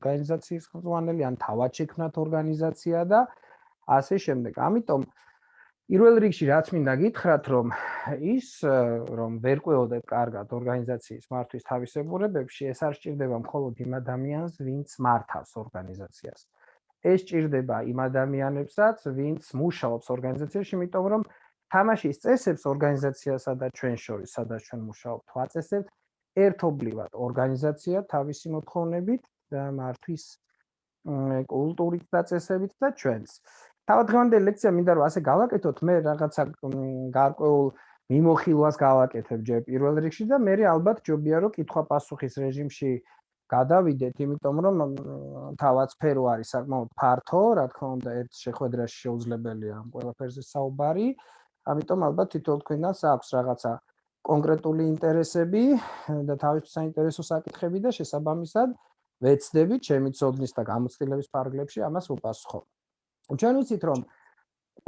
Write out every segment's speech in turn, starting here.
ორგანიზაციის ხელმძღვანელი ან თავად შექმნათ ორგანიზაცია და ასე შემდეგ. ამიტომ პირველ რიგში რაც მინდა გითხრათ, რომ ის რომ ვერ ყვეოდეთ კარგად ორგანიზაციის მართვის თავისებურებებში, ეს არ სჭირდება მხოლოდ იმ ადამიანს, ვინც მართავს ორგანიზაციას. ეს სჭირდება იმ ადამიანებსაც, ვინც მუშაობს ორგანიზაციაში, იმიტომ რომ თამაშის წესებს ორგანიზაციასა და ჩვენ შორის, სადაც ჩვენ მუშაობთ, ვაწესებთ ერთობლივად ორგანიზაცია თავისი მოთხოვნებით მართვის კულტურით და წესებით და ჩვენს. თავდღემდე ლექცია მინდა რომ ასე გავაკეთოთ, მე რაღაცა გარკვეულ მიმოხილვას გავაკეთებ ჯერ პირველ რიგში და მე ალბათ ჯობია რომ კითხვა-პასუხის რეჟიმში გადავიდეთ, იმიტომ რომ თავად სფერო არის საკმაოდ ფართო, რა თქმა უნდა, ერთ შეხვედრაში შეუძლებელია ამ ყველაფერზე საუბარი. ამიტომ ალბათ თითოეულ თქვენას აქვს რაღაცა კონკრეტული ინტერესები და თავის საინტერესო საკითხები და შესაბამისად ვეცდები ჩემი ცოდნის და გამოცდილების ფარგლებში ამას უპასუხო. ჩვენ ვიცით რომ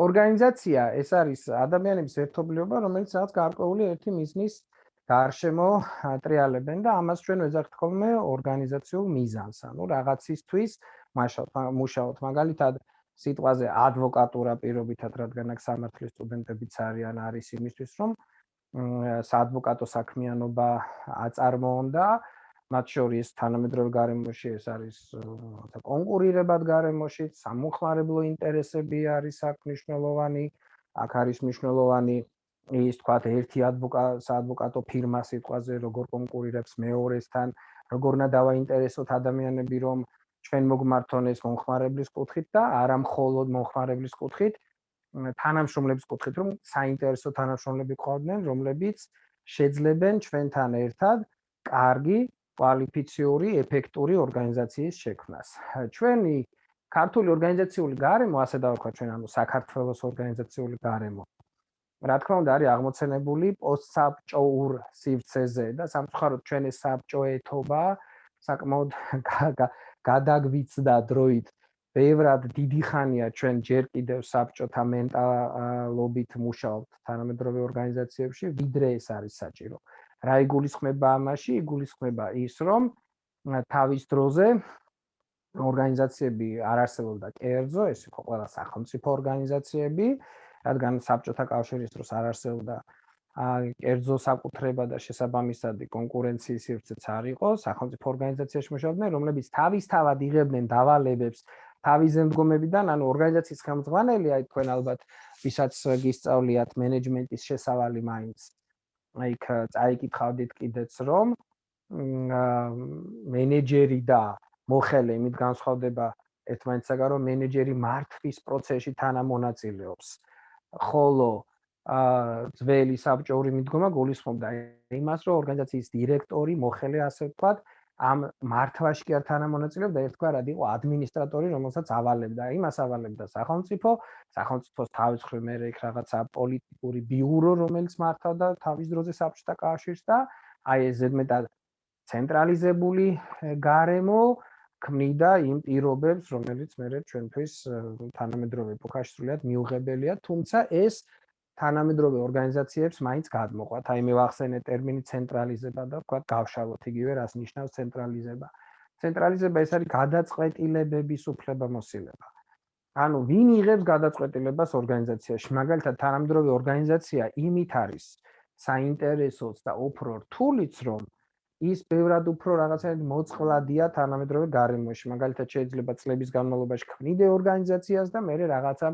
ორგანიზაცია ეს არის ადამიანების ერთობლიობა, რომელიც რაღაც გარკვეული ერთი მიზნის გარშემო ატრიალებენ და ამას ჩვენ ვეძახთ ხოლმე ორგანიზაციულ მიზანს. ანუ რაღაცისთვის მუშაობთ, მაგალითად სიტყვაზე ადვოკატურა პირობითად, რადგან აქ სამართლის სტუდენტებიც არიან, არის იმისთვის, რომ საადვოკატო საქმიანობა აწარმოონ და მათ შორის თანამედროვე გარემოში ეს არის თქო კონკურირებად გარემოში, სამუხმარებლო ინტერესები არის აქ მნიშვნელოვანი, აქ არის მნიშვნელოვანი ის თქვა ერთი ადვოკატო საადვოკატო ფირმა სიტყვაზე როგორ კონკურირებს მეორესთან, როგორ უნდა დავაინტერესოთ ადამიანები რომ ჩვენ მოგმართონ ეს მომხმარებლის კუთხით და არა მხოლოდ მომხმარებლის კუთხით, თანამშრომლების კუთხით, რომ საინტერესო თანამშრომლები ყავდნენ, რომლებიც შეძლებენ ჩვენთან ერთად კარგი, კვალიფიციური, ეფექტური ორგანიზაციის შექმნას. ჩვენი ქართული ორგანიზაციული გარემო, ასე დავარქვა ჩვენ, ანუ საქართველოს ორგანიზაციული გარემო. რა თქმა უნდა, არის აღმოცენებული პოსტსაბჭოურ სივრცეზე და სამწუხაროდ ჩვენ ეს საბჭოეთობა საკმაოდ გადაგვიცდა დროით ბევრად დიდი ხანია ჩვენ ჯერ კიდევ საბჭოთა მენტალობით მუშაობთ თანამედროვე ორგანიზაციებში, ვიდრე ეს არის საჭირო. რა იგულისხმება ამაში? იგულისხმება ის, რომ თავის დროზე ორგანიზაციები არ არსებობდა კერძო, ეს იყო ყველა სახელმწიფო ორგანიზაციები, რადგან საბჭოთა კავშირის დროს არ არსებობდა კერძო საკუთრება და შესაბამისად კონკურენციის სივრცეც არ იყო, სახელმწიფო ორგანიზაციაში მუშაობდნენ, რომლებიც თავისთავად იღებდნენ დავალებებს თავიზე მდგომებიდან, ანუ ორგანიზაციის ხელმძღვანელი, აი თქვენ ალბათ ვისაც გისწავლიათ მენეჯმენტის შესავალი მაინც. აი იქ წაიკითხავდით კიდეც რომ მენეჯერი და მოხელე იმით განსხვავდება ერთმანეთსაგან, რომ მენეჯერი მართვის პროცესში თანამონაწილეობს. ხოლო აა ძველი საბჭოური მიდგომა გულისხმობდა იმას, რომ ორგანიზაციის დირექტორი, მოხელე ასე ვთქვათ, ამ მართვაში კი არ თანამონაწილეობდა ერთგვარად იყო ადმინისტრატორი რომელსაც ავალებდა. იმას ავალებდა სახელმწიფო სახელმწიფოს თავის მხრივ მე იქ რაღაცა პოლიტიკური ბიურო რომელიც მართავდა თავის დროზე საბჭოთა კავშირს და აი ეს ზედმეტად ცენტრალიზებული გარემო ქმნიდა იმ პირობებს რომელიც მე ჩვენთვის თანამედროვე ეპოქაში სრულიად მიუღებელია თუმცა ეს თანამედროვე ორგანიზაციებს მაინც გადმოყვათ. აი მე ვახსენე ტერმინი ცენტრალიზება და ვთქვა გავშალოთ იგივე რას ნიშნავს ცენტრალიზება. ცენტრალიზება ეს არის გადაწყვეტილებების უფლებამოსილება. ანუ ვინ იღებს გადაწყვეტილებას ორგანიზაციაში? მაგალითად, თანამედროვე ორგანიზაცია იმით არის საინტერესოც და უფრო რთულიც, რომ ის ბევრად უფრო რაღაცაერთ მოწყვლადია თანამედროვე გარემოში. მაგალითად, შეიძლება წლების განმავლობაში ქმნიდე ორგანიზაციას და მე რაღაცა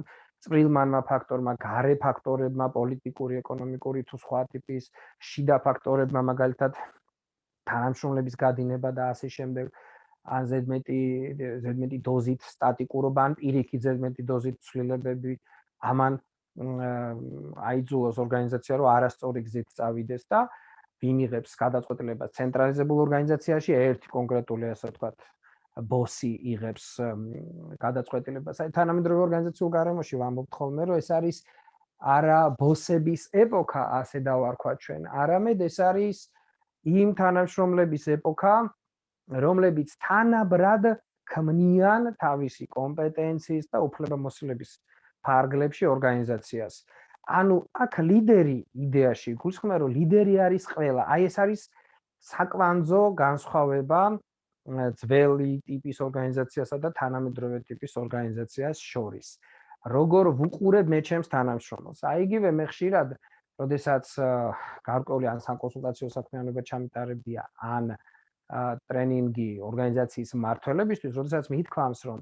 წვრილმანმა ფაქტორმა, გარე ფაქტორებმა, პოლიტიკური, ეკონომიკური თუ სხვა ტიპის შიდა ფაქტორებმა, მაგალითად თანამშრომლების გადინება და ასე შემდეგ, ან ზედმეტი ზედმეტი დოზით სტატიკურობა, ან პირიქით ზედმეტი დოზით ცვლილებები ამან აიძულოს ორგანიზაცია, რომ არასწორი გზით წავიდეს და ვინ იღებს გადაწყვეტილებას ცენტრალიზებულ ორგანიზაციაში ერთი კონკრეტული ასე ვთქვათ ბოსი იღებს გადაწყვეტილებას. აი თანამედროვე ორგანიზაციულ გარემოში ვამბობთ ხოლმე, რომ ეს არის არა ბოსების ეპოქა, ასე დავარქვა ჩვენ, არამედ ეს არის იმ თანამშრომლების ეპოქა, რომლებიც თანაბრად ქმნიან თავისი კომპეტენციის და უფლებამოსილების ფარგლებში ორგანიზაციას. ანუ აქ ლიდერი იდეაში გულისხმობა რომ ლიდერი არის ყველა. აი ეს არის საკვანძო განსხვავება ძველი ტიპის ორგანიზაციასა და თანამედროვე ტიპის ორგანიზაციას შორის. როგორ ვუყურებ მე ჩემს თანამშრომელს? აი იგივე მე ხშირად, როდესაც გარკვეული ან საკონსულტაციო საქმიანობა ჩამიტარებდია, ან ტრენინგი ორგანიზაციის მმართველებისთვის, როდესაც მითქვამს, რომ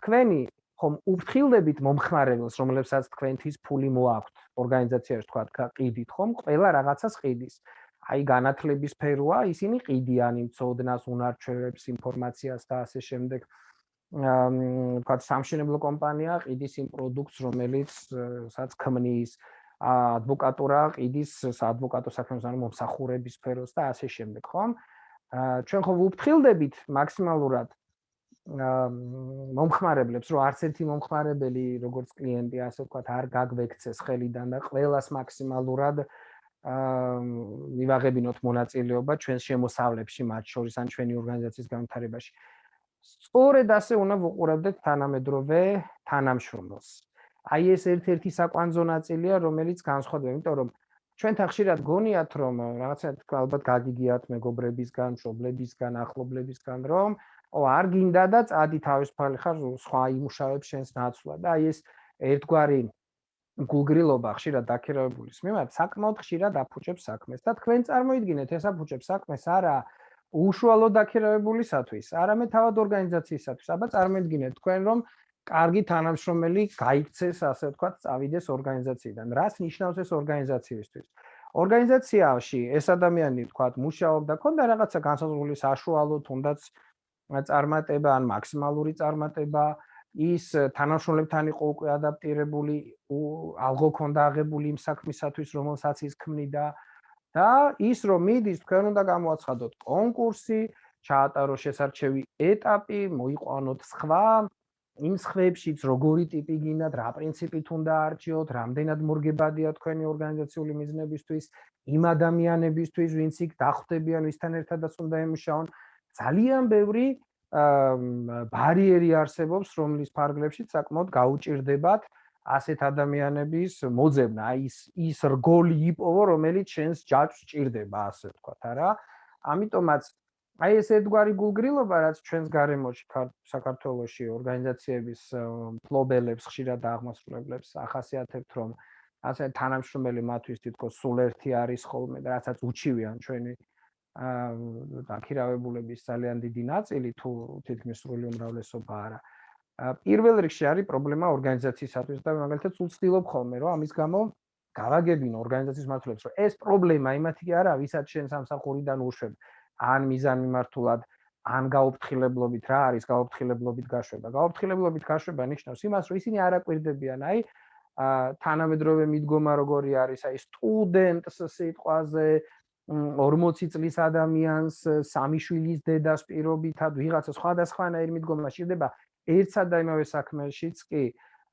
თქვენი ხომ უფრთხილდებით მომხმარებელს, რომლებსაც თქვენთვის ფული მოაქვთ ორგანიზაციაში, თქვა, ყიდით ხომ, ყველა რაღაცას ყიდის. აი განათლების სფეროა, ისინი ყიდიან იმ წოდნას, უნარჩვევებს, ინფორმაციას და ასე შემდეგ. აა თქვა სამშენებლო კომპანია ყიდის იმ პროდუქტს, რომელიც სადაც ქმნის ადვოკატურა ყიდის საადვოკატო საქმეს ან მომსახურების სფეროს და ასე შემდეგ, ხომ? აა ჩვენ ხო ვუფრთხილდებით მაქსიმალურად აა მომხმარებლებს, რომ არც ერთი მომხმარებელი, როგორც კლიენტი, ასე ვთქვათ, არ გაგვექცეს ხელიდან და ყველას მაქსიმალურად აა მივაღებინოთ მონაწილეობა ჩვენს შემოსავლებში, მათ შორის ან ჩვენი ორგანიზაციის განვითარებაში. სწორედ ასე უნდა ვუყურებდეთ თანამედროვე თანამშრომლს. აი ეს ერთ-ერთი საკვანძო ნაწილია, რომელიც განსხვავდება, იმიტომ რომ ჩვენ თან ხშირად გონიათ, რომ რაღაცა თქვა ალბათ გაგიგიათ მეგობრებისგან, მშობლებისგან, ახლობლებისგან, რომ ო არ გინდა და წადი თავისუფალი ხარ სხვა იმუშავებს შენს ნაცვლად აი ეს ერთგვარი გულგრილობა ხშირად დაქირავებულის მიმართ საკმაოდ ხშირად აფუჭებს საქმეს და თქვენ წარმოიდგინეთ ეს აფუჭებს საქმეს არა უშუალო დაქირავებულისათვის, არამედ თავად ორგანიზაციისათვის. აბა წარმოიდგინეთ თქვენ რომ კარგი თანამშრომელი გაიქცეს, ასე ვთქვათ, წავიდეს ორგანიზაციიდან. რას ნიშნავს ეს ორგანიზაციისთვის? ორგანიზაციაში ეს ადამიანი ვთქვათ, მუშაობდა, ქონდა რაღაცა განსაზღვრული საშუალო, თუნდაც წარმატება ან მაქსიმალური წარმატება, ის თანამშრომლებთან იყო უკვე ადაპტირებული, ალგო ქონდა აღებული იმ საქმისათვის, რომელსაც ის ქმნიდა და ის რომ მიდის, თქვენ უნდა გამოაცხადოთ კონკურსი, ჩაატარო შესარჩევი ეტაპი, მოიყვანოთ სხვა იმ სხვებშიც როგორი ტიპი გინდათ, რა პრინციპით უნდა არჩიოთ, რამდენად მორგებადია თქვენი ორგანიზაციული მიზნებისთვის, იმ ადამიანებისთვის, ვინც იქ დახვდებიან, ვისთან ერთადაც უნდა ემუშაონ. ძალიან ბევრი ბარიერი არსებობს, რომლის ფარგლებში საკმაოდ გაუჭirdებათ ასეთ ადამიანების მოძებნა, ის ის რგოლი იპოვო, რომელიც შენს ჯაჭვს ჭირდება, ასე ვთქვათ, არა? ამიტომაც აი ეს ერთგვარი გულგრილობა, რაც ჩვენს გარემოში საქართველოსში ორგანიზაციების ფლობელებს ხშირად აღმასრულებლებს ახასიათებთ, რომ ასე თანამშრომელი მათთვის თითქოს სულ ერთი არის ხოლმე და რასაც უჩივიან ჩვენი დაქირავებულების ძალიან დიდი ნაწილი თუ თითქმის სრული უმრავლესობა არა. პირველ რიგში არის პრობლემა ორგანიზაციისათვის და მაგალითად სულ ცდილობ ხოლმე რომ ამის გამო გავაგებინო ორგანიზაციის მართლებს რომ ეს პრობლემა იმათი კი არა ვისაც შენ სამსახურიდან უშვებ ან მიზანმიმართულად ან გაუფრთხილებლობით რა არის გაუფრთხილებლობით გაშვება გაუფრთხილებლობით გაშვება ნიშნავს იმას რომ ისინი არ აკვირდებიან აი თანამედროვე მიდგომა როგორი არის აი სტუდენტს სიტყვაზე 40 წლის ადამიანს სამი შვილის დედას პირობითად ვიღაცა სხვადასხვანაირი მიდგომა შეიძლება ერთსა და იმავე საქმეშიც კი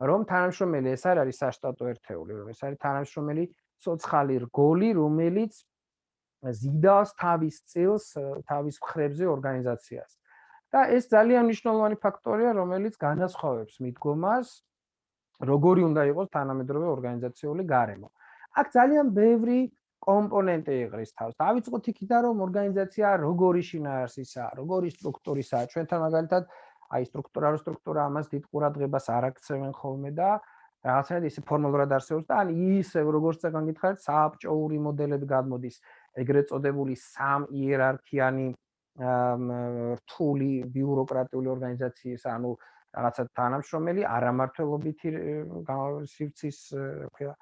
რომ თანამშრომელი ეს არ არის საშტატო ერთეული რომ ეს არის თანამშრომელი ცოცხალი რგოლი რომელიც ზიდავს თავის წილს თავის ხრებზე ორგანიზაციას. და ეს ძალიან მნიშვნელოვანი ფაქტორია რომელიც განასხვავებს მიდგომას როგორი უნდა იყოს თანამედროვე ორგანიზაციული გარემო. აქ ძალიან ბევრი კომპონენტი იყრის თავს. დავიწყოთ იქიდან, რომ ორგანიზაცია როგორი შინაარსისაა, როგორი სტრუქტურისაა. ჩვენთან მაგალითად აი სტრუქტურა რო სტრუქტურა ამას დიდ ყურადღებას არ აქცევენ ხოლმე და რაღაცნაირად ისე ფორმალურად არსებობს და ან ისე როგორც წეგან გითხარით, სააბჭოური მოდელები გადმოდის, ეგრეთ წოდებული სამ იერარქიანი რთული ბიუროკრატიული ორგანიზაციის, ანუ რაღაცა თანამშრომელი, არამართლობითი სივრცის, ქვია,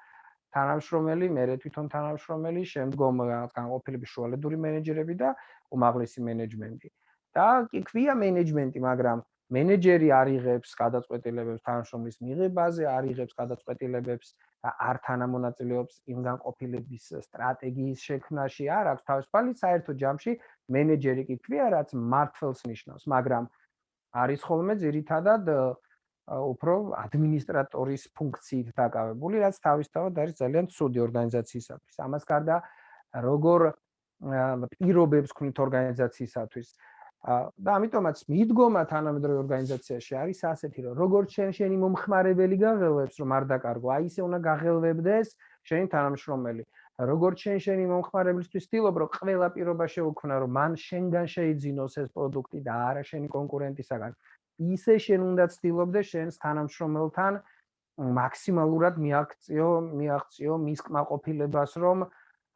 თანამშრომელი, მე თვითონ თანამშრომელი, შემდგომ განყოფილების შუალედური მენეჯერები და უმაღლესი მენეჯმენტი. და კი ქვია მენეჯმენტი, მაგრამ მენეჯერი არიღებს გადაწყვეტილებებს თანამშრომლის მიღებაზე, არიღებს გადაწყვეტილებებს და არ თანამონაწილეობს იმ განყოფილების სტრატეგიის შექმნაში, არ აქვს თავისუფალი საერთო ჯამში მენეჯერი კი ქვია, რაც მართლს ნიშნავს, მაგრამ არის ხოლმე ძირითადად უფრო ადმინისტრატორის ფუნქციით დაკავებული, რაც თავისთავად არის ძალიან ცუდი ორგანიზაციისათვის. ამას გარდა როგორ პირობებს ქნით ორგანიზაციისათვის და ამიტომაც მიდგომა თანამედროვე ორგანიზაციაში არის ასეთი, რომ როგორც შენ შენი მომხმარებელი გაღელვებს, რომ არ დაკარგო, აი ისე უნდა გაღელვებდეს შენი თანამშრომელი. როგორც შენ შენი მომხმარებლისთვის ვთილობ, რომ ყველა პირობა შეუქმნა, რომ მან შენგან შეიძინოს ეს პროდუქტი და არა შენი კონკურენტისაგან. ისე შენ უნდა ვთილობდე შენს თანამშრომელთან მაქსიმალურად მიაქციო, მიაღწიო მის კმაყოფილებას, რომ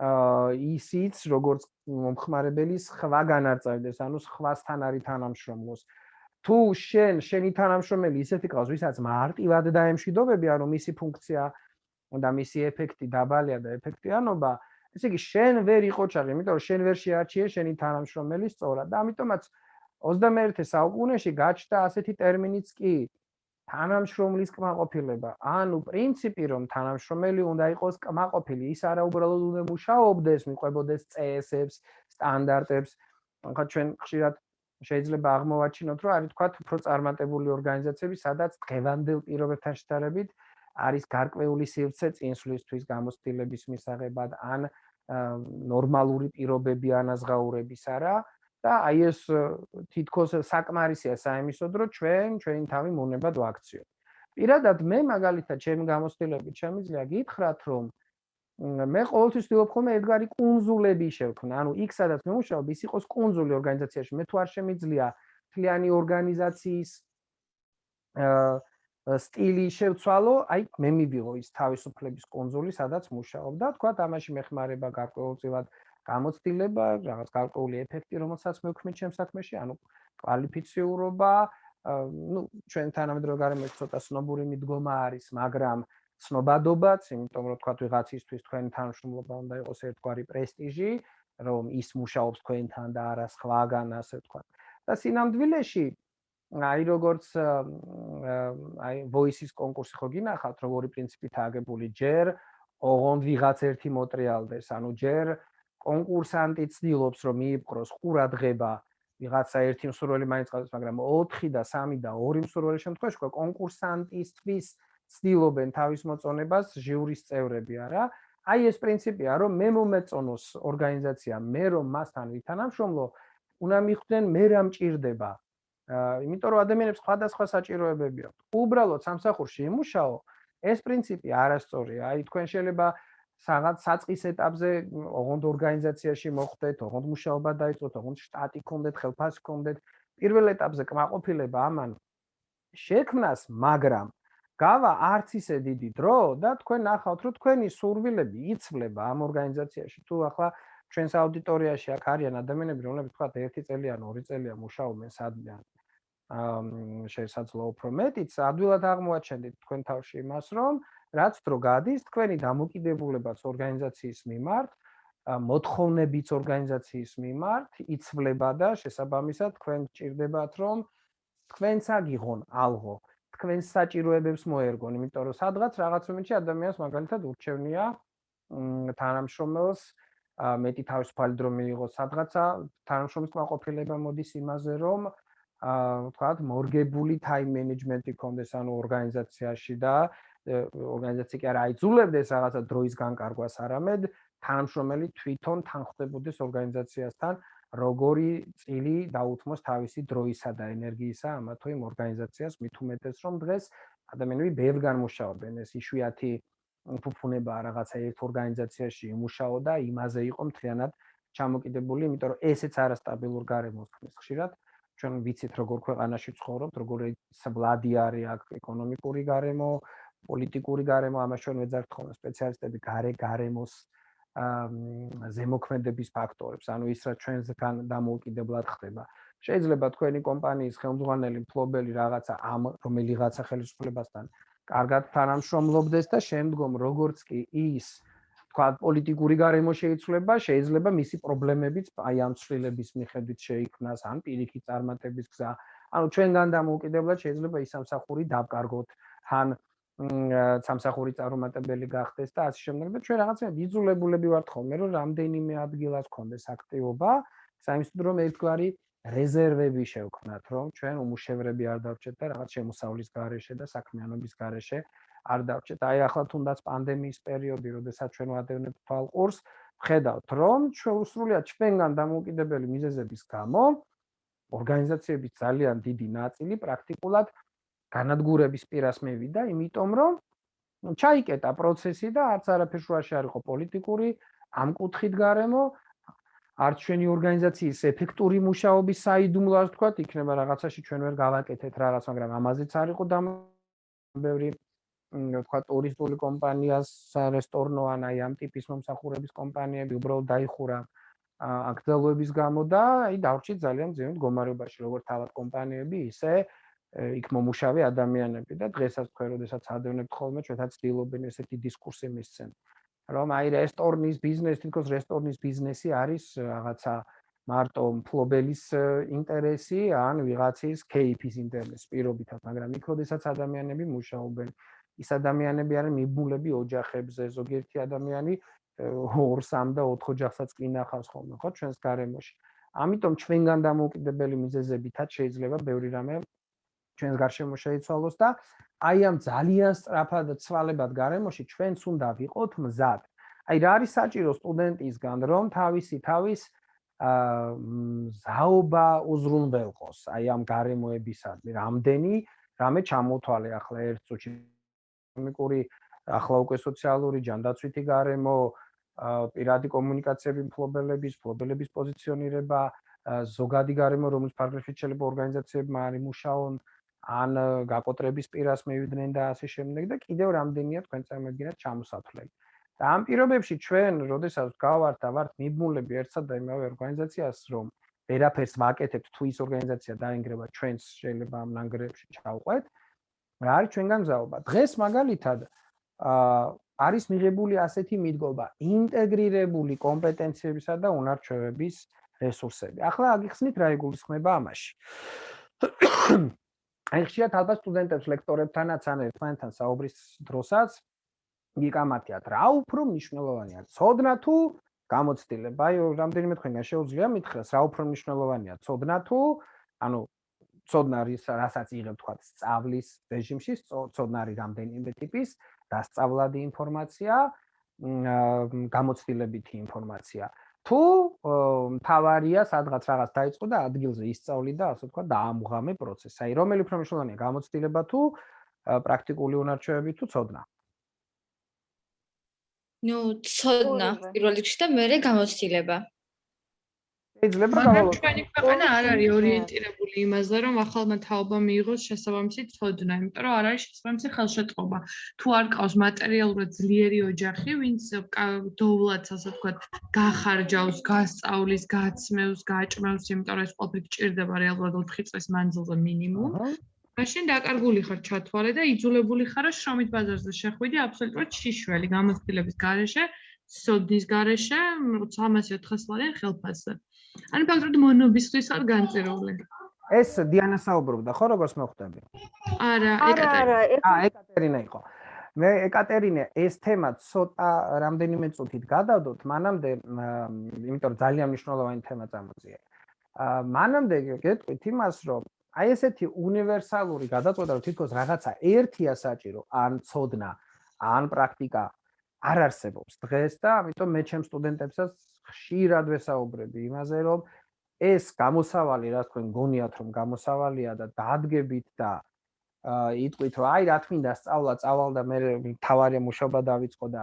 ისიც როგორც მომხმარებელის ხვა განარწევდეს, ანუ სხვასთან არის თანამშრომლოს. თუ შენ შენი თანამშრომელი ისეთი ყავს, ვისაც მარტივად დაემშვიდობები, ანუ მისი ფუნქცია და მისი ეფექტი დაბალია და ეფექტიანობა, ესე იგი შენ ვერ იყოჩაღი, იმიტომ რომ შენ ვერ შეარჩიე შენი თანამშრომელი სწორად და ამიტომაც 21 საუკუნეში გაჩნდა ასეთი ტერმინიც კი თანამშრომლის კმაყოფილება. ანუ პრინციპი რომ თანამშრომელი უნდა იყოს კმაყოფილი, ის არა უბრალოდ უნდა მუშაობდეს, მიყვებოდეს წესებს, სტანდარტებს. ახლა ჩვენ ხშირად შეიძლება აღმოვაჩინოთ, რომ არის თქვა უფრო წარმატებული ორგანიზაციები, სადაც დღევანდელ პირობებთან შედარებით არის გარკვეული სივრცე წინსვლისთვის გამოცდილების მისაღებად ან ნორმალური პირობები ანაზღაურების არა და აი ეს თითქოს საკმარისია საიმისოდ რომ ჩვენ ჩვენი თავი მონებად ვაქციო. პირადად მე მაგალითად ჩემი გამოცდილებით შემიძლია გითხრათ რომ მე ყოველთვის ვთქვი ხოლმე ედგარი კონზულები შევქმნა. ანუ იქ სადაც მე მუშაობ ის იყოს კონზული ორგანიზაციაში. მე თუ არ შემიძლია ფლიანი ორგანიზაციის აა სტილი შევცვალო, აი მე მივიღო ის თავისუფლების კონზული, სადაც მუშაობ და თქვა თამაში მეხმარება გარკვეულწილად გამოცდილება, რაღაც გარკვეული ეფექტი, რომელსაც მევქმნით ჩემს საქმეში, ანუ კვალიფიციურობა, ну, ჩვენ თანამედროვე გარემოში ცოტა სნობური მიდგომა არის, მაგრამ ცნობადობაც, იმიტომ რომ თქვა ვიღაცისთვის თქვენი თანამშრომლობა უნდა იყოს ერთგვარი პრესტიჟი, რომ ის მუშაობს თქვენთან და არა სხვაგან, ასე თქვა. და სინამდვილეში აი როგორც აი voice-ის კონკურსი ხო გინახავთ, როგორი პრინციპით აგებული ჯერ ოღონდ ვიღაც ერთი მოტრიალდეს, ანუ ჯერ კონკურსანტი ცდილობს რომ მიიპყროს ყურადღება ვიღაცა ერთი მსურველი მაინც ყავს, მაგრამ 4 და 3 და 2 მსურველი შემთხვევაში ხო კონკურსანტისთვის ცდილობენ თავის მოწონებას ჟიურის წევრები, არა? აი ეს პრინციპია, რომ მე მომეწონოს ორგანიზაცია, მე რომ მასთან ვითანამშრომლო, უნდა მიხვდნენ მე რა მჭირდება, იმიტომ რომ ადამიანებს სხვადასხვა საჭიროებები აქვთ. უბრალოდ სამსახურში იმუშაო, ეს პრინციპი არასწორია. აი თქვენ შეიძლება საღად საწყის ეტაპზე ოღონდ ორგანიზაციაში მოხვდეთ, ოღონდ მუშაობა დაიწყოთ, ოღონდ შტატი გქონდეთ, ხელფასი გქონდეთ. პირველ ეტაპზე კმაყოფილება ამან შექმნას, მაგრამ გავა არც ისე დიდი დრო და თქვენ ნახავთ, რომ თქვენი სურვილები იცვლება ამ ორგანიზაციაში. თუ ახლა ჩვენს აუდიტორიაში აქ არიან ადამიანები, რომლებიც თქვა 1 წელი ან 2 წელია მუშაობენ სადმე ან შესაძლოა უფრო მეტიც ადვილად აღმოაჩენდით თქვენ თავში იმას რომ რაც დრო გადის თქვენი დამოკიდებულებაც ორგანიზაციის მიმართ მოთხოვნებიც ორგანიზაციის მიმართ იცვლება და შესაბამისად თქვენ ჭირდებათ რომ თქვენც აგიღონ ალღო თქვენს საჭიროებებს მოერგონ იმიტომ რომ სადღაც რაღაც მომენტში ადამიანს მაგალითად ურჩევნია თანამშრომელს მეტი თავისუფალი დრო მიიღოს სადღაცა თანამშრომლის კმაყოფილება მოდის იმაზე რომ აა ვთქვათ, მორგებული ტაიმ მენეჯმენტი კონდეს ანუ ორგანიზაციაში და ორგანიზაცია კი არა აიძულებდეს რაღაცა დროის განკარგვას, არამედ თანამშრომელი თვითონ თანხმდებოდეს ორგანიზაციასთან, როგორი წილი დაუთმოს თავისი დროისა და ენერგიისა ამა თუ იმ ორგანიზაციას, მით უმეტეს რომ დღეს ადამიანები ბევრგან მუშაობენ, ეს იშვიათი ფუფუნება რაღაცა ერთ ორგანიზაციაში იმუშაო და იმაზე იყო მთლიანად ჩამოკიდებული, იმიტომ რომ ესეც არასტაბილურ გარემოს ხმის ხშირად. ჩვენ ვიცით როგორ ქვეყანაში ცხოვრობთ, როგორი სვლადი არის აქ ეკონომიკური გარემო, პოლიტიკური გარემო, ამას ჩვენ ვეძახთ ხოლმე სპეციალისტები გარე გარემოს ზემოქმედების ფაქტორებს, ანუ ის რა ჩვენსგან დამოუკიდებლად ხდება. შეიძლება თქვენი კომპანიის ხელმძღვანელი მფლობელი რაღაცა ამ რომელიღაცა ხელისუფლებასთან კარგად თანამშრომლობდეს და შემდგომ როგორც კი ის თქვა პოლიტიკური გარემო შეიცვლება, შეიძლება მისი პრობლემებიც აი ამ ცვლილების მიხედვით შეიქმნას, ან პირიქით წარმატების გზა. ანუ ჩვენგან დამოუკიდებლად შეიძლება ის სამსახური დავკარგოთ, ან სამსახური წარუმატებელი გახდეს და ასე შემდეგ და ჩვენ რაღაცა იძულებულები ვართ ხოლმე, რომ რამდენიმე ადგილას გქონდეს აქტივობა, საერთოდ რომ ერთგვარი რეზერვები შევქმნათ, რომ ჩვენ უმუშევრები არ დავჭეთ და რაღაც შემოსავლის გარეშე და საქმიანობის გარეშე არ დავჭეთ. აი ახლა თუნდაც პანდემიის პერიოდი, როდესაც ჩვენ ვადევნებთ თვალყურს, ხედავთ, რომ ჩვენ უსრულიად ჩვენგან დამოუკიდებელი მიზეზების გამო ორგანიზაციების ძალიან დიდი ნაწილი პრაქტიკულად განადგურების პირას მევიდა, იმიტომ რომ ჩაიკეტა პროცესი და არც არაფერ შუაში არ იყო პოლიტიკური ამ კუთხით გარემო არც ჩვენი ორგანიზაციის ეფექტური მუშაობის საიდუმლო ასე ვთქვათ, იქნება რაღაცაში ჩვენ ვერ გავაკეთეთ რაღაც, მაგრამ ამაზეც არ იყო დამბევრი თქვა ტურისტული კომპანიას რესტორნო ან აი ამ ტიპის მომსახურების კომპანიები უბრალოდ დაიხურა აკრძალვების გამო და აი დავრჩით ძალიან ძიმით მდგომარეობაში, როგორც თავად კომპანიები, ისე იქ მომუშავე ადამიანები და დღესაც თქვენ როდესაც ადევნებთ ხოლმე, ჩვენთან ცდილობენ ესეთი დისკურსი მისცენ. რომ აი რესტორნის ბიზნესი, თითქოს რესტორნის ბიზნესი არის რაღაცა მარტო მფლობელის ინტერესი ან ვიღაცის KP-ის ინტერესი პირობითად, მაგრამ იქ როდესაც ადამიანები მუშაობენ, ის ადამიანები არიან მიბულები ოჯახებზე, ზოგიერთი ადამიანი 2-3 და 4 ოჯახსაც კინახავს ხოლმე, ხო, ჩვენს გარემოში. ამიტომ ჩვენგან დამოუკიდებელი მიზეზებითაც შეიძლება ბევრი რამე ჩვენს გარშემო შეიცვალოს და აი ამ ძალიან სწრაფად ცვალებად გარემოში ჩვენც უნდა ვიყოთ მზად. აი რა არის საჭირო სტუდენტისგან რომ თავისი თავის აა ზაობა უზრუნველყოს აი ამ გარემოებისადმი რამდენი რამე ჩამოთვალე ახლა ერთ წუთში ეკონომიკური ახლა უკვე სოციალური ჯანდაცვითი გარემო პირადი კომუნიკაციები მფლობელების მფლობელების პოზიციონირება ზოგადი გარემო რომელიც ფარგლებში შეიძლება ორგანიზაციებმა არის მუშაონ ან გაკოტრების პირას მივიდნენ და ასე შემდეგ და კიდევ რამდენია თქვენ წარმოგიდგენთ ჩამოსათვლელი. და ამ პირობებში ჩვენ, როდესაც გავართ და ვართ მიბმულები ერთსა და იმავე ორგანიზაციას, რომ ვერაფერს ვაკეთებთ თუ ის ორგანიზაცია დაინგრევა ჩვენს შეიძლება ამ ნანგრევებში ჩავყვეთ, რა არის ჩვენგან გზაობა? დღეს მაგალითად აა არის მიღებული ასეთი მიდგომა ინტეგრირებული კომპეტენციებისა და უნარჩვევების რესურსები. ახლა აგიხსნით რა იგულისხმება ამაში. აი ხშირად ალბათ სტუდენტებს ლექტორებთანაც ან ერთმანეთთან საუბრის დროსაც იგამათიათ რა უფრო მნიშვნელოვანია ცოდნა თუ გამოცდილება აი რამდენიმე თქვენგან შეუძლია მითხრას რა უფრო მნიშვნელოვანია ცოდნა თუ ანუ ცოდნა არის რასაც იღებ თქვა სწავლის რეჟიმში ცოდნა არის რამდენიმე ტიპის დასწავლადი ინფორმაცია გამოცდილებითი ინფორმაცია თუ თავარია სადღაც რაღაც დაიწყო და ადგილზე ისწავლი და ასე თქვა დაამღამე პროცესი. აი რომელი უფრო მნიშვნელოვანია გამოცდილება თუ პრაქტიკული უნარჩვევები თუ ცოდნა? ნუ ცოდნა პირველ რიგში და მეორე გამოცდილება. შეიძლება გავალოთ. ჩვენი ქვეყანა არ არის ორიენტირებული იმაზე, რომ ახალმა თაობამ მიიღოს შესაბამისი ცოდნა, იმიტომ რომ არ არის შესაბამისი ხელშეწყობა. თუ არ ყავს მატერიალურად ძლიერი ოჯახი, ვინც დოვლაც, ასე ვთქვათ, გახარჯავს, გასწავლის, გაცმევს, გაჭმევს, იმიტომ რომ ეს ყოფილი ჭირდება რეალურად 4 წლის მანძილზე მინიმუმ. მაშინ დაკარგული ხარ ჩათვალე და იძულებული ხარ შრომით ბაზარზე შეხვიდე აბსოლუტურად შიშველი გამოცდილების გარეშე, სოდის გარეშე, 300-400 ლარი ხელფასზე. ანუ ფაქტობრივად მონობისთვის არ განწერული. ეს დიანა საუბრობდა, ხო, როგორც მოხდები? არა, ეკატერინა. აა, ეკატერინა იყო. მე ეკატერინა ეს თემა ცოტა რამდენიმე წუთით გადავდოთ, მანამდე, იმიტომ რომ ძალიან მნიშვნელოვანი თემა წამოწია. აა, მანამდე გეტყვით იმას, რომ აი ესეთი უნივერსალური გადაწყვეტა, რომ თითქოს რაღაცა ერთია საჭირო, ან ცოდნა, ან პრაქტიკა არ არსებობს დღეს და ამიტომ მე ჩემ სტუდენტებსაც ხშირად ვესაუბრები იმაზე, რომ ეს გამოსავალი, რა თქვენ გონიათ, რომ გამოსავალია და დადგებით და იტყვით, რომ აი რა თქმა სწავლა წავალ და მე თავარი მუშაობა დავიწყო და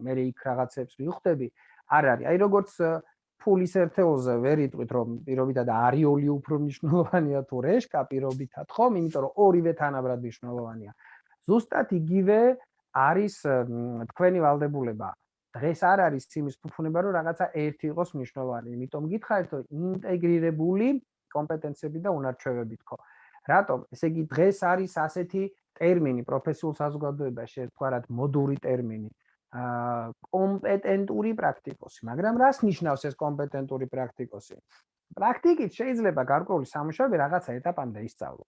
მე იქ რაღაცებს ვიხდები, არ არის. აი როგორც ფულის ერთეულზე ვერ იტყვით, რომ პირობითად არიოლი უფრო მნიშვნელოვანია თუ რეშკა პირობითად, ხომ? იმიტომ რომ ორივე თანაბრად მნიშვნელოვანია. ზუსტად იგივე არის თქვენი valdebuleba დღეს არ არის იმის ფუფუნება, რომ რაღაცა ერთი იყოს მნიშვნელოვანი. იმიტომ გითხარით, რომ ინტეგრირებული კომპეტენციები და უნარჩვევები თქო. რატომ? ესე იგი დღეს არის ასეთი ტერმინი პროფესიულ საზოგადოებაში, ერთგვარად მოდური ტერმინი. აა კომპეტენტური პრაქტიკოსი, მაგრამ რას ნიშნავს ეს კომპეტენტური პრაქტიკოსი? პრაქტიკით შეიძლება გარკვეული სამუშაოები რაღაცა ეტაპამდე ისწავლო.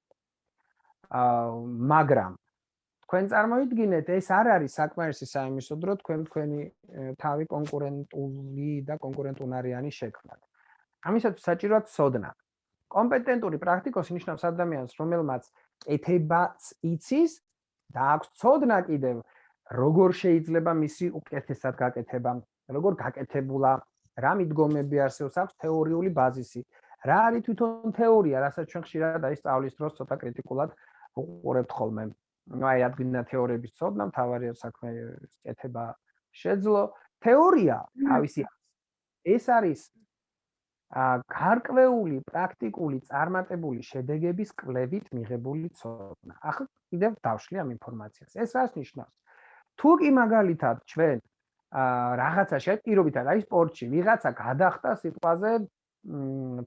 აა მაგრამ თქვენ წარმოიდგინეთ, ეს არ არის საკმარისი საიმისო დრო თქვენ თქვენი თავი კონკურენტული და კონკურენტუნარიანი შექმნათ. ამისათვის საჭიროა ცოდნა. კომპეტენტური პრაქტიკოსი ნიშნავს ადამიანს, რომელმაც ეთებაც იცის და აქვს ცოდნა კიდევ, როგორ შეიძლება მისი უკეთესად გაკეთება, როგორ გაკეთებულა, რა მიდგომები არსებობს, აქვს თეორიული ბაზისი. რა არის თვითონ თეორია, რასაც ჩვენ ხშირად აი სწავლის დროს ცოტა კრიტიკულად უყურებთ ხოლმე. Ну აი ადგინა თეორიების ცოდნა მთავარია საქმე კეთება შეძლო თეორია თავისი ეს არის ა გარკვეული პრაქტიკული წარმატებული შედეგების კლებით მიღებული ცოდნა. ახლა კიდევ დავშლი ამ ინფორმაციას. ეს რას ნიშნავს? თუ კი მაგალითად ჩვენ ა რაღაცა შეპირობითად აი სპორტში ვიღაცა გადახტა სიტყვაზე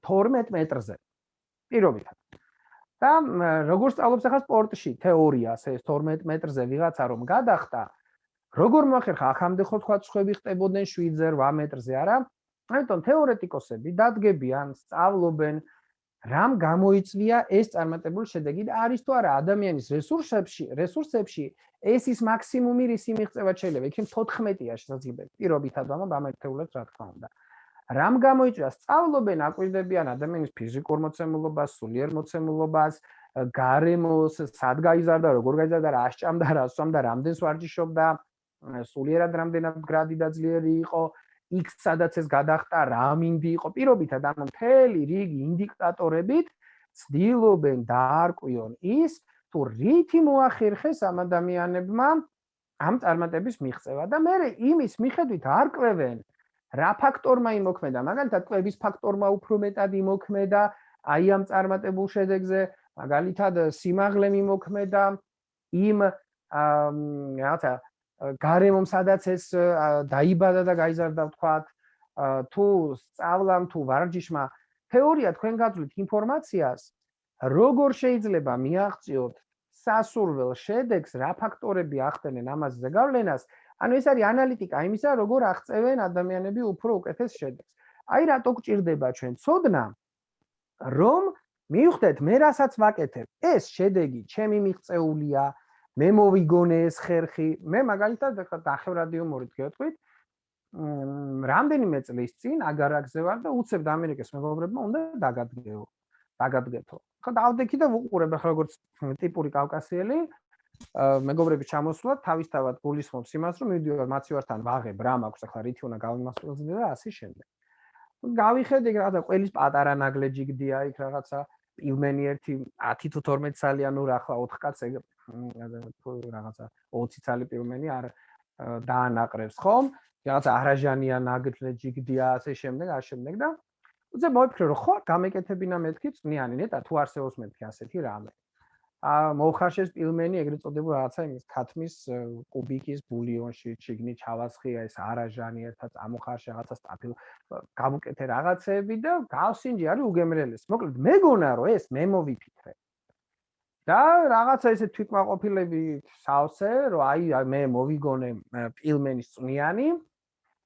12 მეტრზე. პირობითად. და როგორ სწავლობს ახლა სპორტში თეორიას ეს 12 მეტრზე ვიღაცა რომ გადახტა როგორ მოახერხა ახამდე ხო თქვა ცხები ხტებოდნენ 7-ზე 8 მეტრზე არა? ამიტომ თეორეტიკოსები დადგებიან, სწავლობენ რამ გამოიწვია ეს წარმატებული შედეგი და არის თუ არა ადამიანის რესურსებში, რესურსებში ეს ის მაქსიმუმი რისი მიღწევა შეიძლება. იქნებ 14-ია შესაძლებელი. პირობითად ამ ამერთეულად რა თქმა უნდა. რამ გამოიწვია? სწავლობენ, აკვირდებიან ადამიანის ფიზიკურ მოცემულობას, სულიერ მოცემულობას, გარემოს, სად გაიზარდა, როგორ გაიზარდა, რა სჭამდა, რა სვამდა, რამდენს ვარჯიშობდა, სულიერად რამდენად გრადი და ძლიერი იყო, იქ სადაც ეს გადახტა რა მინდი იყო? პირობითად ანუ მთელი რიგი ინდიკატორებით ცდილობენ დაარკვიონ ის თუ რითი მოახერხეს ამ ადამიანებმა ამ წარმატების მიღწევა. და მე იმის მიხედვით არკვევენ რა ფაქტორმა იმოქმედა? მაგალითად კლების ფაქტორმა უფრო მეტად იმოქმედა? აი ამ წარმატებულ შედეგზე? მაგალითად სიმაღლე იმოქმედა? იმ რაღაცა გარემომ სადაც ეს დაიბადა და გაიზარდა ვთქვათ თუ სწავლამ თუ ვარჯიშმა. თეორია თქვენ გაძლევთ ინფორმაციას როგორ შეიძლება მიაღწიოთ სასურველ შედეგს რა ფაქტორები ახდენენ ამაზე ზეგავლენას ანუ ეს არის ანალიტიკა იმისა როგორ აღწევენ ადამიანები უფრო უკეთეს შედეგს. აი რატო გჭირდება ჩვენ? ცოდნა რომ მივხვდეთ მე რასაც ვაკეთებ. ეს შედეგი ჩემი მიღწეულია მე მოვიგონე ეს ხერხი. მე მაგალითად ახლა დახევრადი უმორით გეტყვით რამდენიმე წლის წინ აგარაკზე ვარ და უცებ ამერიკის მეგობრებმა უნდა დაგადგეო დაგადგეთო. ხო დავდექი და ვუყურებ ახლა როგორც ტიპური კავკასიელი მეგობრები ჩამოსვლა თავისთავად გულისხმობს იმას რომ მივიდივარ მაცივართან ვაღებ რა მაქვს ახლა რითი უნდა გავიმასწავლე და ასე შემდეგ გავიხედე რაღაცა ყველის პატარა ნაგლეჯი გდია იქ რაღაცა პილმენი ერთი 10 თუ 12 წალიანი რა ახლა 4 კაცი რაღაცა 20 წალი პილმენი არ დაანაყრებს ხომ? რაღაცა არაჟანია ნაგლეჯი გდია ასე შემდეგ, ასე შემდეგ და უძე მოიფიქრე რომ ხო გამეკეთებინა მეთქი წნიანი ნეტა თუ არსებობს მეთქი ასეთი რამე. მოხარშეს პილმენი ეგრეთ წოდებულ რაღაცა იმის ქათმის კუბიკის ბულიონში ჩიგნი ჩავასხია ეს არაჟანი ერთად ამოხარშე რაღაცა სტაფილ გამოკეთე რაღაცეები და გავსინჯი არის უგემრიელეს. მოკლედ მეგონა რომ ეს მე მოვიფიქრე. და რაღაცა ესე თვითმაყოფილები სავსე რომ აი მე მოვიგონე პილმენის წნიანი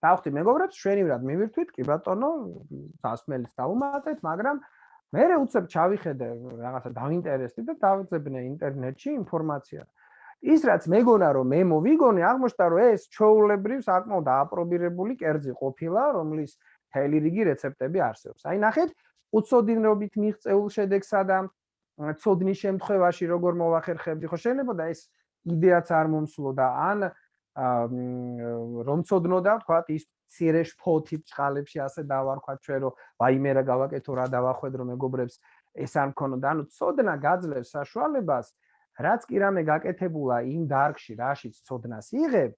დავხდი მეგობრებს შვენივრად მივირთვით კი ბატონო სასმელს დაუმატეთ მაგრამ მე უცებ ჩავიხედე რაღაცა დაინტერესდი და დავიძებნე ინტერნეტში ინფორმაცია. ის რაც მეგონა რომ მე მოვიგონე, აღმოჩნდა რომ ეს ჩოულებრივ საკმაოდ დააპრობირებული კერძი ყოფილა, რომლის თელი რიგი რეცეპტები არსებობს. აი ნახეთ, უცოდინრობით მიღწეულ შედეგსა და ცოდნის შემთხვევაში როგორ მოვახერხებდი, ხო შეიძლება და ეს იდეაც არ მომსულო და ან რომ ცოდნოდა, თქვა ის ცირე შფოთით წყალებში ასე დავარქვა ჩვენ რომ ვაიმე რა გავაკეთო რა დავახვედრო მეგობრებს ეს არ მქონოდა ანუ ცოდნა გაძლევს საშუალებას რაც კი რამე გაკეთებულა იმ დარგში რაშიც ცოდნას იღებ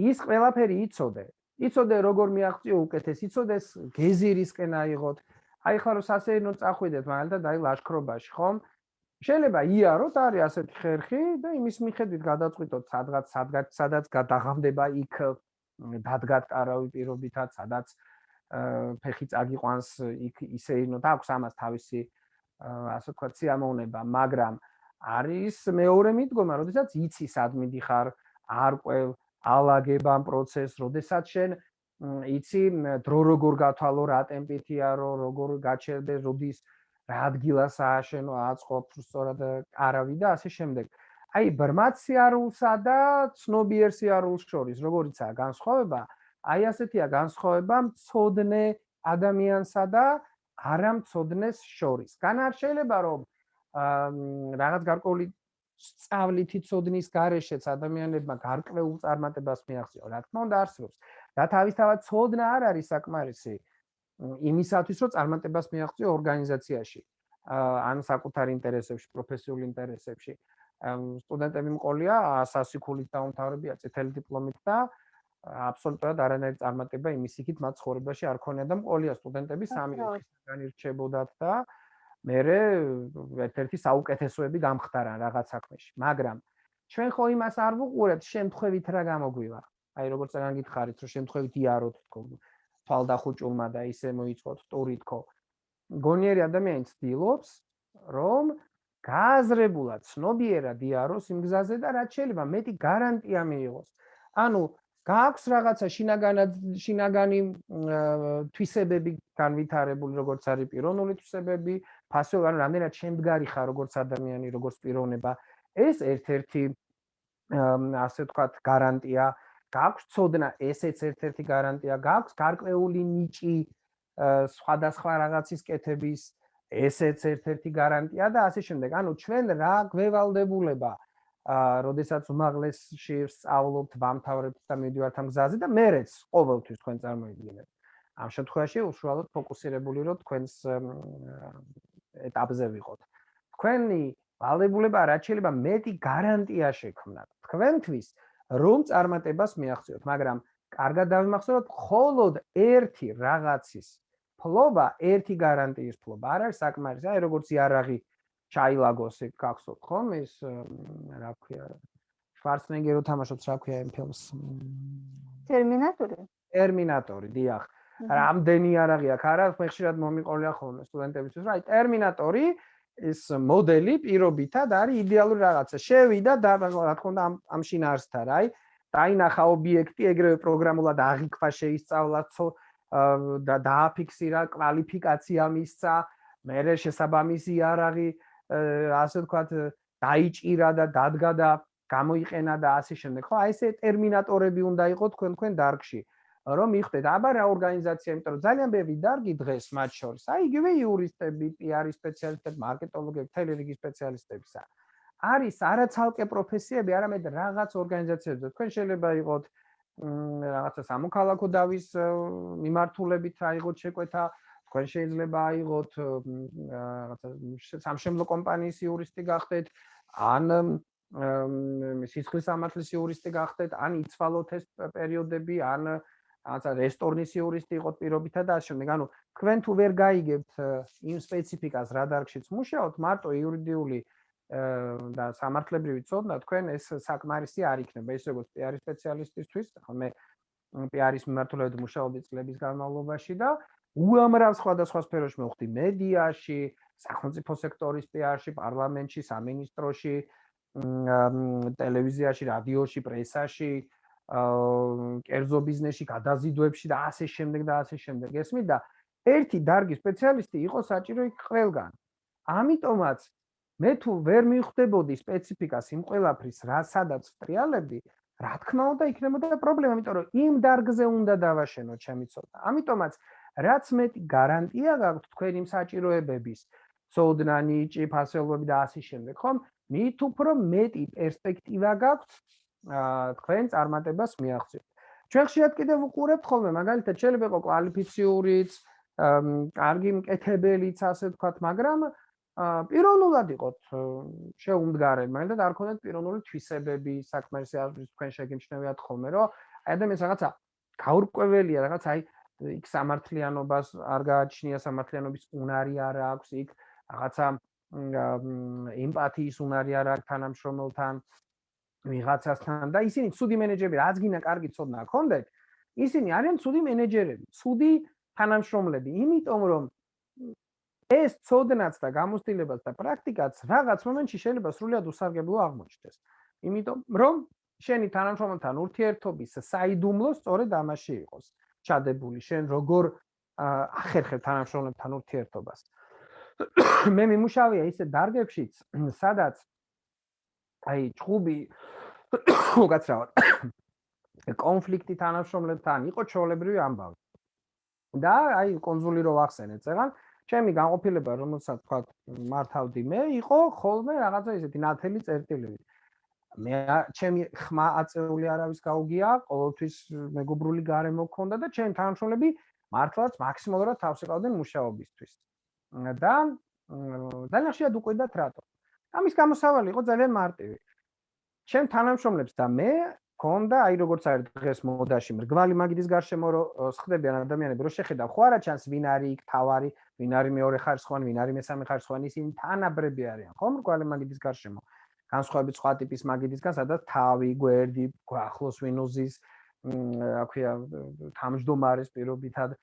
ის ყველაფერი იცოდე. იცოდე როგორ მიაღწიო უკეთეს იცოდეს გეზირისკენ აიღოთ. აი ხლა რომ სასეირნო წახვიდეთ მაგალითად აი ლაშქრობაში ხომ? შეიძლება იაროთ არის ასეთი ხერხი და იმის მიხედვით გადაწყვიტოთ სადღაც სადღაც სადაც გადაღამდება იქ დადგათ არავი პირობითად, სადაც ფეხი წაგიყვანს იქ ისე და აქვს ამას თავისი ასე ვთქვათ სიამოვნება, მაგრამ არის მეორე მიდგომა, როდესაც იცი სად მიდიხარ, არ ყვევ ალაგებამ პროცესს, როდესაც შენ იცი დრო როგორ გათვალო, რა ტემპითია რო როგორ გაჩერდე, როდის რა ადგილას ააშენო, აწყობ სწორად არავი და ასე შემდეგ. აი ბრმად სიარულსა და ცნობიერ სიარულს შორის როგორიცაა განსხვავება? აი ასეთია განსხვავება მწოდნე ადამიანსა და არამწოდნეს შორის. გან არ შეიძლება რომ რაღაც გარკვეული სწავლითი ცოდნის გარეშეც ადამიანებმა გარკვეულ წარმატებას მიაღწიონ. რა თქმა უნდა არსებობს. და თავისთავად ცოდნა არ არის საკმარისი იმისათვის, რომ წარმატებას მიაღწიო ორგანიზაციაში. ან საკუთარ ინტერესებში, პროფესიულ ინტერესებში. სტუდენტები მყოლია სასიქულით დაუმთავრებია წითელი დიპლომით და აბსოლუტურად არანაირი წარმატება იმის იქით მათ ცხოვრებაში არ ქონია და მყოლია სტუდენტები სამი ოთხისგან ირჩებოდათ და მე ერთ-ერთი საუკეთესოები გამხდარან რაღაც საქმეში მაგრამ ჩვენ ხო იმას არ ვუყურებთ შემთხვევით რა გამოგვივა აი როგორც რაგან გითხარით რომ შემთხვევით იაროთ თქო თვალდახუჭულმა და ისე მოიწყოთ ტური თქო. გონიერი ადამიანი ცდილობს რომ გააზრებულად ცნობიერად იაროს იმ გზაზე და რაც შეიძლება მეტი გარანტია მიიღოს. ანუ გააქვს რაღაცა შინაგანად შინაგანი თვისებები განვითარებული როგორც არის პიროვნული თვისებები, ფასო ანუ რამდენად შემდგარი ხარ როგორც ადამიანი, როგორც პიროვნება, ეს ერთ-ერთი ასე ვთქვათ გარანტია, გააქვს ცოდნა, ესეც ერთ-ერთი გარანტია, გააქვს გარკვეული ნიჭი სხვადასხვა რაღაცის კეთების, ესეც ერთ-ერთი გარანტია და ასე შემდეგ. ანუ ჩვენ რა გვევალდებულება აა, როდესაც უმაღლესში სწავლობთ, ვამთავრებთ და მიდივართ ამ გზაზე და მერეც ყოველთვის თქვენ წარმოიდგინეთ. ამ შემთხვევაში უშუალოდ ფოკუსირებული რომ თქვენს ეტაპზე ვიყოთ. თქვენი ვალდებულება რაც შეიძლება მეტი გარანტია შექმნათ თქვენთვის, რომ წარმატებას მიაღწიოთ, მაგრამ კარგად დავიმახსოვროთ, მხოლოდ ერთი რაღაცის ფლობა ერთი გარანტიის ფლობა. არ არის საკმარისი აი როგორც იარაღი ჩაილაგოს ეგ გახსოვთ ხომ? ეს რა ქვია შვარცნეგერო თამაშობს რა ქვია იმ ფილმს? ტერმინატორი ტერმინატორი დიახ. რამდენი იარაღი აქვს არა მე ხშირად მომიყოლია ხოლმე სტუდენტებისთვის. რა აი ტერმინატორი ეს მოდელი პირობითად არის იდეალური რაღაცა. შევიდა და რა თქმა უნდა ამ ამ შინაარსთან აი დაინახა ობიექტი ეგრევე პროგრამულად აღიქვა შეისწავლა და დააფიქსირა კვალიფიკაცია მისცა მე შესაბამისი არაღი ასე ვთქვათ დაიჭირა და დადგა და გამოიყენა და ასე შემდეგ. ხო, აი ესე ტერმინატორები უნდა იყოს თქვენ თქვენ დარგში. რომ მიხვდეთ, აბა რა ორგანიზაცია, იმიტომ რომ ძალიან ბევრი დარგი დღეს მათ შორის, აი იგივე იურისტები, პიარის სპეციალისტები, მარკეტოლოგები, თელერიგის სპეციალისტებისა. არის არაცალკე პროფესიები, არამედ რაღაც ორგანიზაციებზე. თქვენ შეიძლება იყოთ რაღაცა სამოქალაქო დავის მიმართულებით აიღოთ შეკვეთა, თქვენ შეიძლება აიღოთ რაღაცა სამშენებლო კომპანიის იურისტი გახდეთ ან სიცხლის სამართლის იურისტი გახდეთ ან იცვალოთ ეს პერიოდები ან რაღაცა რესტორნის იურისტი იყოთ პირობითა და ასე შემდეგ. ანუ თქვენ თუ ვერ გაიგებთ იმ სპეციფიკას რა დარგშიც მუშაობთ მარტო იურიდიული და სამართლებრივი ცოდნა თქვენ ეს საკმარისი არ იქნება ის როგორც პიარის სპეციალისტისთვის მე პიარის მიმართულებით მუშაობდი წლების განმავლობაში და უამრავ სხვადასხვა სფეროში მოვხდი მედიაში, სახელმწიფო სექტორის პიარში, პარლამენტში, სამინისტროში, ტელევიზიაში, რადიოში, პრესაში, კერძო ბიზნესში, გადაზიდვებში და ასე შემდეგ და ასე შემდეგ. ესმით და ერთი დარგის სპეციალისტი იყო საჭირო იქ ყველგან. ამიტომაც მე თუ ვერ მივხვდებოდი სპეციფიკას იმ ყველაფრის, რა სადაც ტრიალებდი, რა თქმა უნდა იქნებოდა პრობლემა, იმიტომ რომ იმ დარგზე უნდა დავაშენო ჩემი ცოდნა. ამიტომაც რაც მეტი გარანტია გაქვთ თქვენი საჭიროებების, ცოდნა, ნიჭი, ფასეულობები და ასე შემდეგ, ხომ? მით უფრო მეტი პერსპექტივა გაქვთ თქვენ წარმატებას მიაღწიოთ. ჩვენ ხშირად კიდევ უყურებთ ხოლმე, მაგალითად, შეიძლება იყოს კვალიფიციურიც, კარგი მკეთებელიც, ასე ვთქვათ, მაგრამ პიროვნულად იყოთ შეუმდგარელი, მაგალითად, არ ქონდეთ პიროვნული თვისებები, საქმეში არის თქვენ შეგიმჩნევიათ ხოლმე, რომ ადამიანს რაღაცა გაურკვეველია, რაღაც აი იქ სამართლიანობას არ გააჩნია სამართლიანობის უნარი არ აქვს იქ რაღაცა ემპათიის უნარი არ აქვს თანამშრომელთან ვიღაცასთან და ისინი ცუდი მენეჯერები რაც გინდა კარგი ცოდნა ჰქონდეთ ისინი არიან ცუდი მენეჯერები ცუდი თანამშრომლები იმიტომ რომ ეს ცოდნაც და გამოცდილებაც და პრაქტიკაც რაღაც მომენტში შეიძლება სრულიად უსარგებლო აღმოჩნდეს. იმიტომ რომ შენი თანამშრომელთან ურთიერთობის საიდუმლო სწორედ ამაში იყოს ჩადებული შენ როგორ ახერხებ თანამშრომლებთან ურთიერთობას. მე მიმუშავია ისე დარგებშიც სადაც აი ჭუბი უკაცრავად კონფლიქტი თანამშრომლებთან იყო ჩოლებრივი ამბავი. და აი კონსული რო ვახსენეთ წეგან ჩემი განყოფილება რომელსაც თქვა მართავდი მე იყო ხოლმე რაღაცა ისეთი ნათელი წერტილები მე ჩემი ხმა აწეული არავის გაუგია, ყოველთვის მეგობრული გარემო მქონდა და ჩემ თანამშრომლები მართლაც მაქსიმალურად თავს იყავდნენ მუშაობისთვის. და ძალიან შეიძლება უკვიდათ რატო. ამის გამოსავალი იყო ძალიან მარტივი. ჩემ თანამშრომლებს და მე ქონდა, აი როგორც არის დღეს მოდაში მრგვალი მაგიდის გარშემო რო ხდებიან ადამიანები, რო შეხედა ხო არა ჩანს ვინ არის იქ თავარი, ვინ არის მეორე ხარისხოვანი, ვინ არის მესამე ხარისხოვანი, ისინი თანაბრები არიან, ხო მრგვალი მაგიდის გარშემო. განსხვავებით სხვა ტიპის მაგიდისგან, სადაც თავი, გვერდი, ახლოს ვინოზის, აქვია თამჯდომარის პირობითად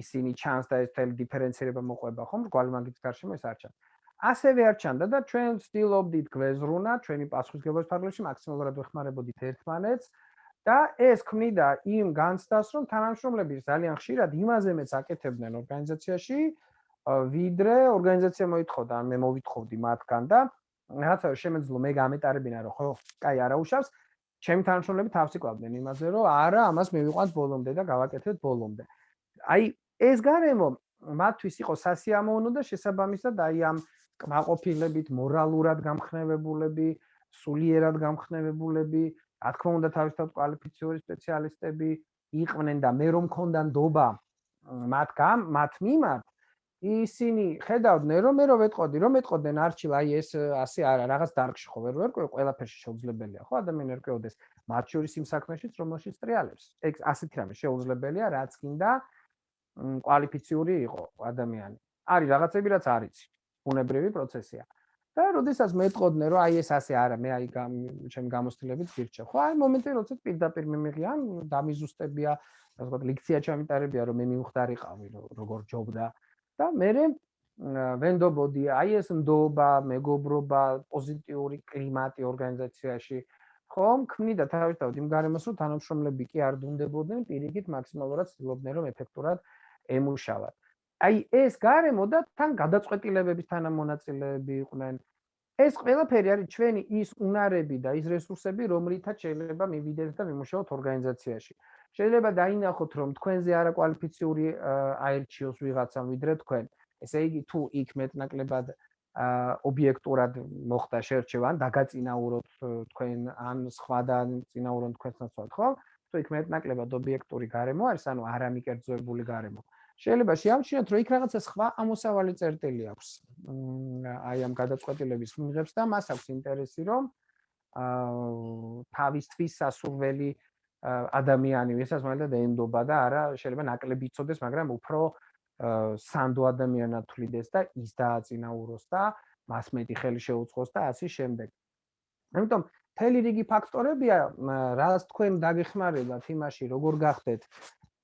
ისინი ჩანს და ეს თელი დიფერენცირება მოყვება, ხო მრგვალი მაგიდის გარშემო ეს არ ჩანს. ასევე არ ჩანდა და ჩვენ ვცდილობდით გვეზრუნა ჩვენი პასუხისგებლობის ფარგლებში მაქსიმალურად ვეხმარებოდით ერთმანეთს და ეს ქმნიდა იმ განცდას რომ თანამშრომლები ძალიან ხშირად იმაზე მეც აკეთებდნენ ორგანიზაციაში ვიდრე ორგანიზაცია მოითხოვდა მე მოვითხოვდი მათგან და რაღაცა შემეძლო მე გამეტარებინა რომ ხო კაი არა უშავს ჩემი თანამშრომლები თავს იკლავდნენ იმაზე რომ არა ამას მივიყვანთ ბოლომდე და გავაკეთებთ ბოლომდე. აი ეს გარემო მათთვის იყო სასიამოვნო და შესაბამისად აი ამ კმაყოფილებით, მორალურად გამხნევებულები, სულიერად გამხნევებულები, რა თქმა უნდა თავისთავად კვალიფიციური სპეციალისტები იყვნენ და მე რომ მქონდა ნდობა მათ გამ, მათ მიმართ ისინი ხედავდნენ რომ მე რომ ვეტყოდი რომ ეტყოდნენ არჩილ აი ეს ასე არა რაღაც დარგში ხო ვერ ვერკვე ყველაფერში შეუძლებელია ხო ადამიანი ერკვეოდეს მათ შორის იმ საქმეშიც რომელშიც ტრიალებს ეგ ასეთი რამე შეუძლებელია რაც კიდე კვალიფიციური იყო ადამიანი არის რაღაცები რაც არის ბუნებრივი პროცესია. და როდესაც მეტყოდნენ რომ აი ეს ასე არა, მე აი ჩემ გამოსtildeებით გირჩევ. ხო, აი მომენტი როდესაც პირდაპირ მიმიღიან, დამიზუსტებია, ასე ვთქვათ, ლექცია ჩამიტარებია, რომ მე მიმხდარიყავი, როგორ ჯობდა და მე ვენდობოდი აი ეს ნდობა, მეგობრობა, პოზიტიური კლიმატი ორგანიზაციაში. ხომ, ქმნიდა თავისთავად იმ გარემოს, რომ თანამშრომლები კი არ დუნდებოდნენ, პირიქით მაქსიმალურად ცდილობდნენ, რომ ეფექტურად ემუშავათ. აი ეს გარემო და თან გადაწყვეტილებების თანამონაწილეები იყვნენ. ეს ყველაფერი არის ჩვენი ის უნარები და ის რესურსები, რომლითაც შეიძლება მივიდეთ და მიმუშაოთ ორგანიზაციაში. შეიძლება დაინახოთ, რომ თქვენზე არაკვალიფიციური აერჩიოს ვიღაცამ ვიდრე თქვენ. ესე იგი, თუ იქ მეტნაკლებად ობიექტურად მოხდა შერჩევა, ან დაგაწინაუროთ თქვენ ან სხვა და წინაურონ თქვენს ნაცვლად, ხო? თუ იქ მეტნაკლებად ობიექტური გარემო არის, ანუ არამიკერძოებული გარემო. შეიძლება შეამჩნიოთ, რომ იქ რაღაცა სხვა ამოსავალი წერტილი აქვს. აი ამ გადაწყვეტილების მიღებს და მას აქვს ინტერესი, რომ აა თავისთვის სასურველი ადამიანი ვისაც მაგალითად ენდობა და არა შეიძლება ნაკლები იწოდეს, მაგრამ უფრო სანდო ადამიანად თვლიდეს და ის დააწინაუროს და მას მეტი ხელი შეუწყოს და ასე შემდეგ. ამიტომ თელი რიგი ფაქტორებია, რაც თქვენ დაგეხმარებათ იმაში, როგორ გახდეთ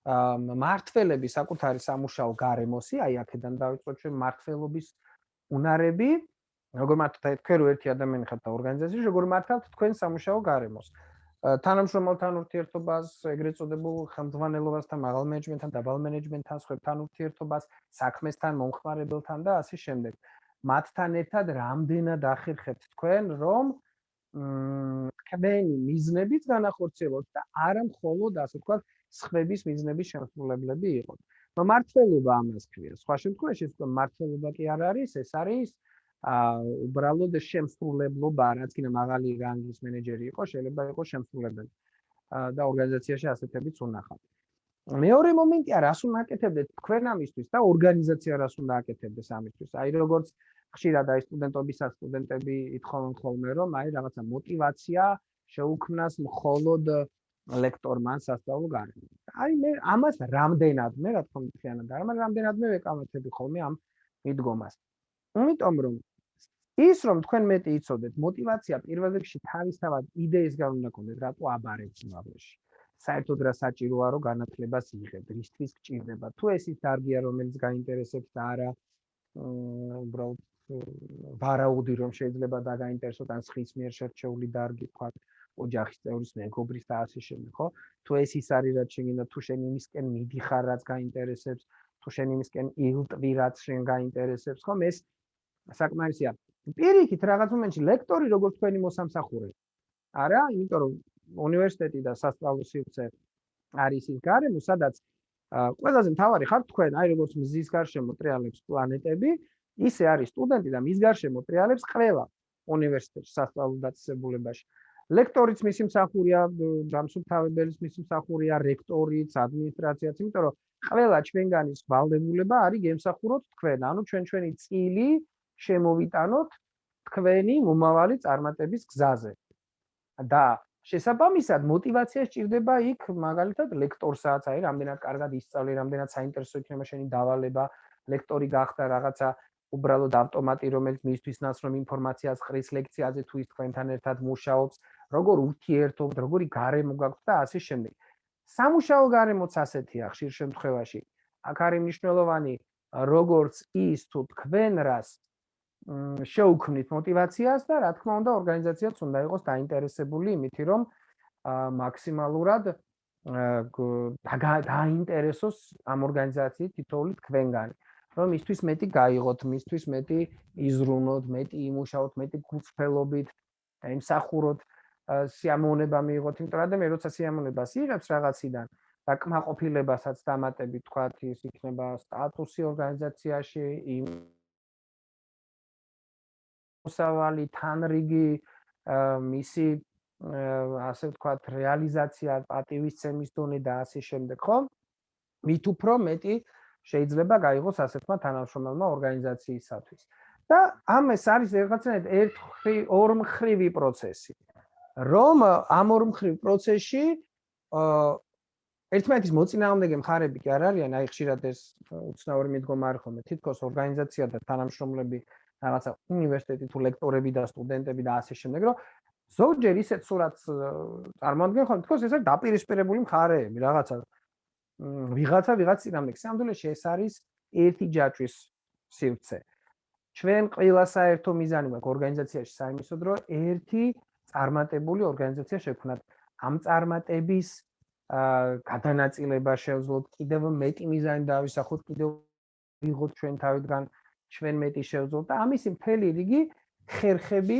მართლები საკუთარი სამუშაო გარემოსი, აი აქედან დავიწყოთ ჩვენ მართლობის უნარები, როგორ მართლთ თქვენ რო ერთი ადამიანი ხართ ორგანიზაციაში, როგორ მართლთ თქვენ სამუშაო გარემოს. თანამშრომელთან ურთიერთობას, ეგრეთ წოდებულ ხელმძღვანელობასთან, მაღალ მენეჯმენტთან, დაბალ მენეჯმენტთან, სხვებთან ურთიერთობას, საქმესთან, მომხმარებელთან და ასე შემდეგ. მათთან ერთად რამდენად ახერხებთ თქვენ, რომ თქვენი მიზნებით განახორციელოთ და არა მხოლოდ ასე ვთქვათ, სხვების მიზნების შემსრულებლები იყოთ. ნუ მართლობა ამას ქვია. სხვა შემთხვევაში ეს მართლობა კი არ არის, ეს არის აა უბრალოდ შემსრულებლობა, რაც კიდე მაღალი რანგის მენეჯერი იყო, შეიძლება იყოს შემსრულებელი. და ორგანიზაციაში ასეთებიც უნახავთ. მეორე მომენტია, რას უნაკეთებდეთ თქვენ ამისთვის და ორგანიზაცია რას უნაკეთებდეს ამისთვის. აი როგორც ხშირად აი სტუდენტობისას სტუდენტები ითხოვენ ხოლმე, რომ აი რაღაცა мотиваცია შეუქმნას მხოლოდ ლექტორმა სასწავლო გარემო. აი მე ამას რამდენადმე, რა თქმა უნდა, ხიანად, მაგრამ რამდენადმე ვეკამათები ხოლმე ამ მიდგომას. იმიტომ რომ ის რომ თქვენ მეტი იცოდეთ, мотиваცია პირველ რიგში თავისთავად იდეისგან უნდა გქონდეთ, რატო აბარებს უმაღლესში. საერთოდ რა საჭიროა რომ განათლებას იღებ, რისთვის გჭირდება. თუ ეს ის დარგია, რომელიც გაინტერესებს და არა უბრალოდ ვარაუდი რომ შეიძლება და გაინტერესოთ ან სხვის მიერ შერჩეული დარგი, თქვა ოჯახის წევრის მეგობრის და ასე შემდეგ, ხო? თუ ეს ის არის, რაც შეგინდა, თუ შენ იმისკენ მიდიხარ, რაც გაინტერესებს, თუ შენ იმისკენ ილტვი, რაც შენ გაინტერესებს, ხომ ეს საკმარისია. პირიქით რაღაც მომენტში ლექტორი როგორც თქვენი მოსამსახურე. არა, იმიტომ რომ უნივერსიტეტი და სასწავლო სივრცე არის ის გარემო, სადაც ყველაზე მთავარი ხარ თქვენ, აი როგორც მზის გარშემო ტრიალებს პლანეტები, ისე არის სტუდენტი და მის გარშემო ტრიალებს ყველა უნივერსიტეტში სასწავლო დაწესებულებაში. ლექტორიც მისი მსახურია, დამსუფთავებელიც მისი მსახურია, რექტორიც, ადმინისტრაციაც, იმიტომ რომ ყველა ჩვენგანის ვალდებულება არის გემსახუროთ თქვენ, ანუ ჩვენ ჩვენი წილი შემოვიტანოთ თქვენი მომავალი წარმატების გზაზე. და შესაბამისად мотивация სჭირდება იქ მაგალითად ლექტორსაც, აი რამდენად კარგად ისწავლე, რამდენად საინტერესო იქნება შენი დავალება, ლექტორი გახდა რაღაცა უბრალოდ ავტომატი, რომელიც მისთვის ნაცნობ ინფორმაციას ყრის ლექციაზე თუ ის თქვენთან ერთად მუშაობს, როგორ ურთიერთობთ, როგორი გარემო გაქვთ და ასე შემდეგ. სამუშაო გარემოც ასეთია ხშირ შემთხვევაში. აქ არის მნიშვნელოვანი, როგორც ის თუ თქვენ რას შეუქმნით мотиваციას და რა თქმა უნდა ორგანიზაციაც უნდა იყოს დაინტერესებული იმითი რომ მაქსიმალურად დაინტერესოს ამ ორგანიზაციით თითოეული თქვენგანი. რომ მისთვის მეტი გაიღოთ, მისთვის მეტი იზრუნოთ, მეტი იმუშაოთ, მეტი გულწრფელობით ემსახუროთ, სიამოვნება მიიღოთ, იმიტომ რომ მე როცა სიამოვნებას იღებს რაღაციდან და კმაყოფილებასაც დამატებით თქვათ ის იქნება სტატუსი ორგანიზაციაში, იმ მოსავალი თანრიგი მისი ასე ვთქვათ რეალიზაცია პატივისცემის დონე და ასე შემდეგ, ხო? მით უფრო მეტი შეიძლება გაიღოს ასეთმა თანამშრომელმა ორგანიზაციისათვის. და ამ ეს არის რაღაცნაირად ერთხრი ორმხრივი პროცესი. რომ ამ ორმხრივ პროცესში აა ერთმანეთის მოწინააღმდეგე მხარეები კი არ არიან, აი ხშირად ეს უცნაური მიდგომა არის ხოლმე, თითქოს ორგანიზაცია და თანამშრომლები რაღაცა უნივერსიტეტი თუ ლექტორები და სტუდენტები და ასე შემდეგ, რომ ზოგჯერ ისეთ სურათს წარმოადგენენ ხოლმე, თქოს ეს არის დაპირისპირებული მხარეები, რაღაცა ვიღაცა ვიღაც წინამდე სამდულეში ეს არის ერთი ჯაჭვის სივრცე. ჩვენ ყველა საერთო მიზანი მაქვს ორგანიზაციაში საიმისოდ რომ ერთი წარმატებული ორგანიზაცია შექმნათ. ამ წარმატების გადანაწილება შევძლოთ კიდევ მეტი მიზანი დავისახოთ კიდევ ვიღოთ ჩვენ თავიდან ჩვენ მეტი შევძლოთ და ამისი მთელი რიგი ხერხები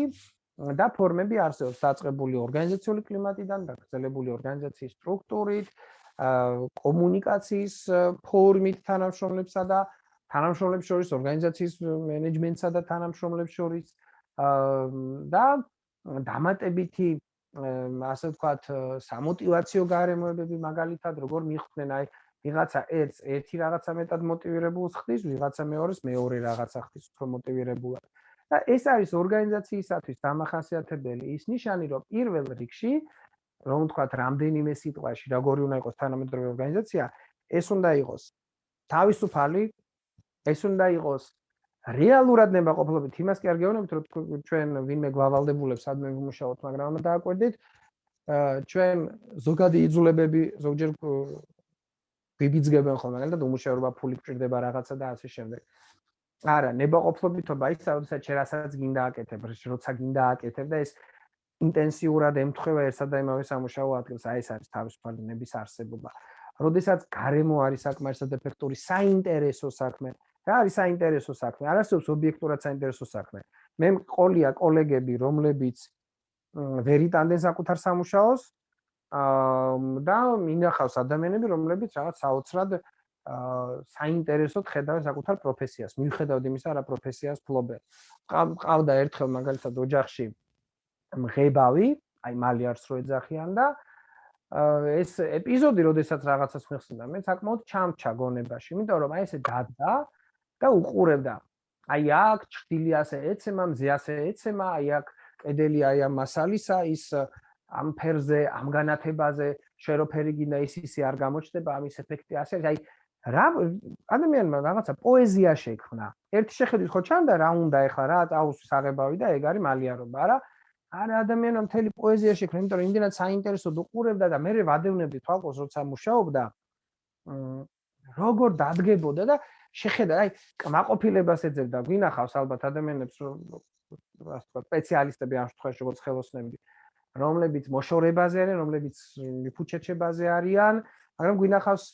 და ფორმები არსებობს. დაწყებული ორგანიზაციული კლიმატიდან და გრძელებული ორგანიზაციის სტრუქტურით კომუნიკაციის ფორმით თანამშრომლებსა და თანამშრომლებს შორის ორგანიზაციის მენეჯმენტსა და თანამშრომლებს შორის. და დამატებითი ასე ვთქვათ სამოტივაციო გარემოებები მაგალითად როგორ მიხვდნენ აი ვიღაცა ერთს ერთი რაღაცა მეტად მოტივირებულს ხდის ვიღაცა მეორეს მეორე რაღაცა ხდის უფრო მოტივირებულად და ეს არის ორგანიზაციისათვის დამახასიათებელი ის ნიშანი რომ პირველ რიგში რომ ვთქვათ, რამდენიმე სიტყვაში, როგორი უნდა იყოს თანამედროვე ორგანიზაცია, ეს უნდა იყოს თავისუფალი, ეს უნდა იყოს რეალურად ნებაყოფლობით. იმას კი არ გეუბნებით, რომ ჩვენ ვინმე გვავალდებულებს ადმე ვიმუშაოთ, მაგრამ ამ დააკვირდით, ჩვენ ზოგადი იძულებები ზოგჯერ ვიბიძგებენ ხოლმე, და უმუშევრობა ფული გჭირდება რაღაცა და ასე შემდეგ. არა, ნებაყოფლობითობა ის, როდესაც შენ რასაც გინდა აკეთებ, როცა გინდა აკეთებ და ეს ინტენსიურად ემთხვევა ერთსა და იმავე სამუშაო ადგილს, აი ეს არის თავისუფალი ნების არსებობა. როდესაც გარემო არის საკმარისად ეფექტური, საინტერესო საქმე, რა არის საინტერესო საქმე? არ არსებობს ობიექტურად საინტერესო საქმე. მე მყოლია კოლეგები, რომლებიც ვერ იტანდნენ საკუთარ სამუშაოს და მინახავს ადამიანები, რომლებიც რაღაც საოცრად საინტერესოდ ხედავენ საკუთარ პროფესიას, მიუხედავად იმისა, რა პროფესიას ფლობენ. ყავდა ერთხელ მაგალითად ოჯახში მღებავი, აი მალე არც რო ეძახიან და ეს ეპიზოდი, როდესაც რაღაცას მიხსნა, მე საკმაოდ ჩამჩა გონებაში, იმიტომ რომ აი ესე დადდა და უყურებდა. აი აქ ჭრილი ასე ეცემა, მზე ასე ეცემა, აი აქ კედელი აი ამ მასალისა ის ამ ფერზე, ამ განათებაზე შეროფერი გინდა ის ისე არ გამოჩნდება, ამის ეფექტი ასე აი რა ადამიანმა რაღაცა პოეზია შექმნა. ერთი შეხედვით ხო ჩანდა რა უნდა ეხლა რა აუს საღებავი და ეგ არის მალიარობა, არა? არა ადამიანმა მთელი პოეზია შექმნა, იმიტომ რომ იმდენად საინტერესოდ უყურებდა და მე ვადევნებდი თვალყოს როცა მუშაობდა. როგორ დადგებოდა და შეხედა, აი, კმაყოფილებას ეძებდა, გვინახავს ალბათ ადამიანებს, რომ ასე ვთქვათ, სპეციალისტები ამ შემთხვევაში როგორც ხელოსნები, რომლებიც მოშორებაზე არიან, რომლებიც მიფუჩეჩებაზე არიან, მაგრამ გვინახავს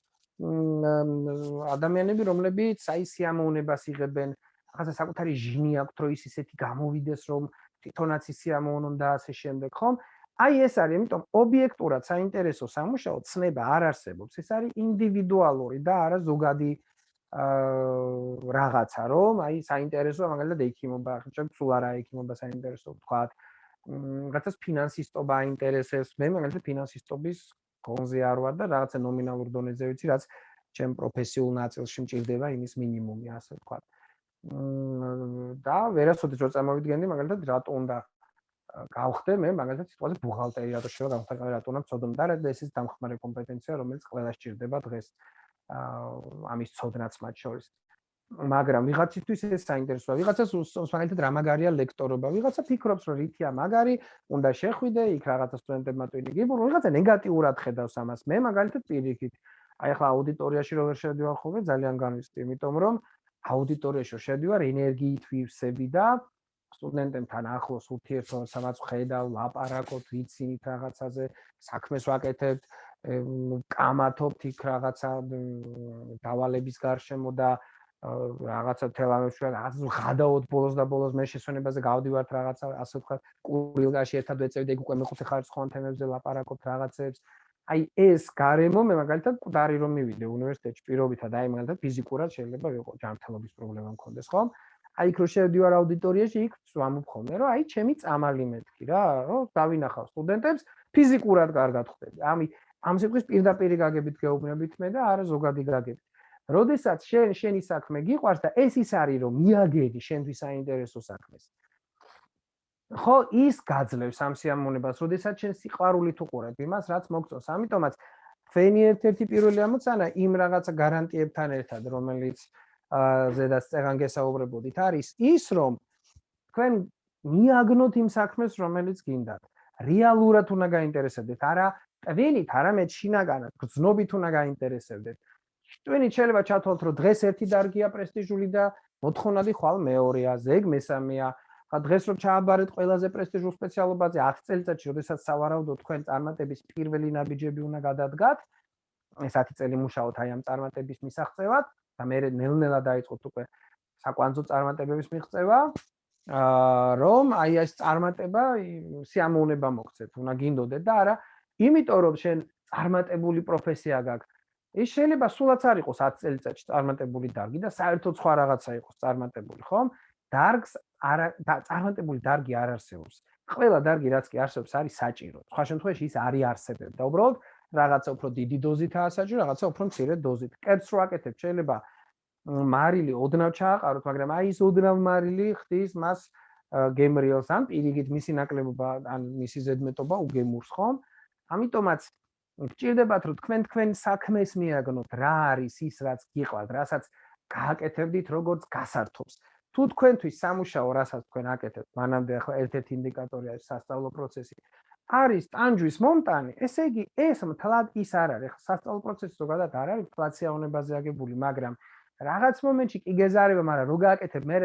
ადამიანები, რომლებიც აი სიამოვნებას იღებენ, ახლა საკუთარი ჟინი აქვთ, რომ ის ისეთი გამოვიდეს, რომ თვითონაც ისიამოვნონ და ასე შემდეგ, ხომ? აი ეს არის, იმიტომ ობიექტურად საინტერესო სამუშაო ცნება არ არსებობს. ეს არის ინდივიდუალური და არა ზოგადი აა რაღაცა, რომ აი საინტერესოა მაგალითად ექიმობა, ხომ სულ არა ექიმობა საინტერესო, თქვათ. რაღაცას ფინანსისტობა აინტერესებს. მე მაგალითად ფინანსისტობის კონზე არ ვარ და რაღაცა ნომინალურ დონეზე ვიცი, რაც ჩემ პროფესიულ ნაწილში მჭირდება იმის მინიმუმი, ასე ვთქვათ. და ვერასოდეს რო წარმოვიდგენდი მაგალითად რატო უნდა გავხდე მე მაგალითად სიტყვაზე ბუღალტერი რატო შეიძლება გამხდარ რატო უნდა ცოდნო და ეს ის დამხმარე კომპეტენცია რომელიც ყველა სჭირდება დღეს ამის ცოდნაც მათ შორის მაგრამ ვიღაცისთვის ეს საინტერესოა. ვიღაცას მაგალითად რა მაგარია ლექტორობა? ვიღაცა ფიქრობს რომ რითია მაგარი უნდა შეხვიდე იქ რაღაცა სტუდენტებმა ტვინი გიბურ ვიღაცა ნეგატიურად ხედავს ამას. მე მაგალითად პირიქით. აი ახლა აუდიტორიაში რო ვერ შევდივარ ხოლმე? ძალიან განვიცდი იმიტომ რომ აუდიტორიაში შევდივარ ენერგიით ვივსები და სტუდენტებთან ახლოს ურთიერთობასაც ხედავ, ლაპარაკობ, ვიცინით რაღაცაზე, საქმეს ვაკეთებთ, კამათობთ იქ რაღაცა დავალების გარშემო და რაღაცა თელამებში რაღაც ღადაოთ ბოლოს და ბოლოს მე შესვენებაზე გავდივართ რაღაცა ასე ვთქვა კურილგაში ერთად ვეწევდი ეგ უკვე მეხუთე ხარისხოვან თემებზე ლაპარაკობთ რაღაცებს. აი ეს გარემო მე მაგალითად კუდარი რომ მივიდე უნივერსიტეტში პირობითად აი მაგალითად ფიზიკურად შეიძლება ვიყო ჯანმრთელობის პრობლემა მქონდეს ხო აი იქ რო შევდივარ აუდიტორიაში იქ ვამობ ხოლმე რომ აი ჩემი წამალი მეთქი რა რომ დავინახავ სტუდენტებს ფიზიკურად კარგად ხვდები. ამი ამ სიტყვის პირდაპირ გაგებით გეუბნებით მე და არა ზოგადი გაგებით როდესაც შენ შენი საქმე გიყვარს და ეს ის არის რომ მიაგედი შენთვის საინტერესო საქმეს. ხო ის გაძლევს ამ სიამოვნებას როდესაც შენ სიყვარულით უყურებ იმას რაც მოგწონს. ამიტომაც თქვენი ერთ-ერთი პირველი ამოცანა იმ რაღაცა გარანტიებთან ერთად რომელიც ზედაც წეგან გესაუბრებოდით არის ის რომ თქვენ მიაგნოთ იმ საქმეს რომელიც გინდათ. რეალურად უნდა გაინტერესებდეთ არა ტვინით არამედ შინაგანად გზნობით უნდა გაინტერესებდეთ ტვინით შეიძლება ჩათვალოთ რომ დღეს ერთი დარგია პრესტიჟული და მოთხოვნადი ხვალ მეორეა ზეგ მესამეა ხა დღეს რომ ჩააბარეთ ყველაზე პრესტიჟულ სპეციალობაზე 10 წელიწადში როდესაც სავარაუდო თქვენ წარმატების პირველი ნაბიჯები უნდა გადადგათ ეს 10 წელი მუშაობთ აი ამ წარმატების მისაღწევად და მე ნელ-ნელა დაიწყოთ უკვე საკვანძო წარმატებების მიღწევა აა რომ აი ეს წარმატება სიამოვნება მოგცეთ, უნდა გინდოდეთ და არა იმიტომ რომ შენ წარმატებული პროფესია გაქვს. ის შეიძლება სულაც არ იყოს 10 წელიწადში წარმატებული დარგი და საერთოდ სხვა რაღაცა იყოს წარმატებული, ხომ? დარგს არა წარმატებული დარგი არ არსებობს. ყველა დარგი რაც კი არსებობს არის საჭირო. სხვა შემთხვევაში ის არის არსებობდა. უბრალოდ რაღაცა უფრო დიდი დოზითაა საჭირო, რაღაცა უფრო მცირე დოზით. კერძს რო აკეთებ, შეიძლება მარილი ოდნავ ჩააყაროთ, მაგრამ აი ეს ოდნავ მარილი ხდის მას გემრიელს ან პირიგით მისი ნაკლებობა ან მისი ზედმეტობა უგემურს, ხომ? ამიტომაც გჭირდებათ რომ თქვენ თქვენ საქმეს მიაგნოთ, რა არის ის, რაც გიყვართ, რასაც გააკეთებდით, როგორც გასართობს. თუ თქვენთვის სამუშაო, რასაც თქვენ აკეთებთ, მანამდე ახლა ერთ-ერთი ინდიკატორია სასწავლო პროცესი. არის ტანჯვის მომტანი, ესე იგი, ეს მთლად ის არ არის. ახლა სასწავლო პროცესი ზოგადად არ არის ფლაციაონებაზე აგებული, მაგრამ რაღაც მომენტში კი გეზარება, მაგრამ რო გააკეთებ, მე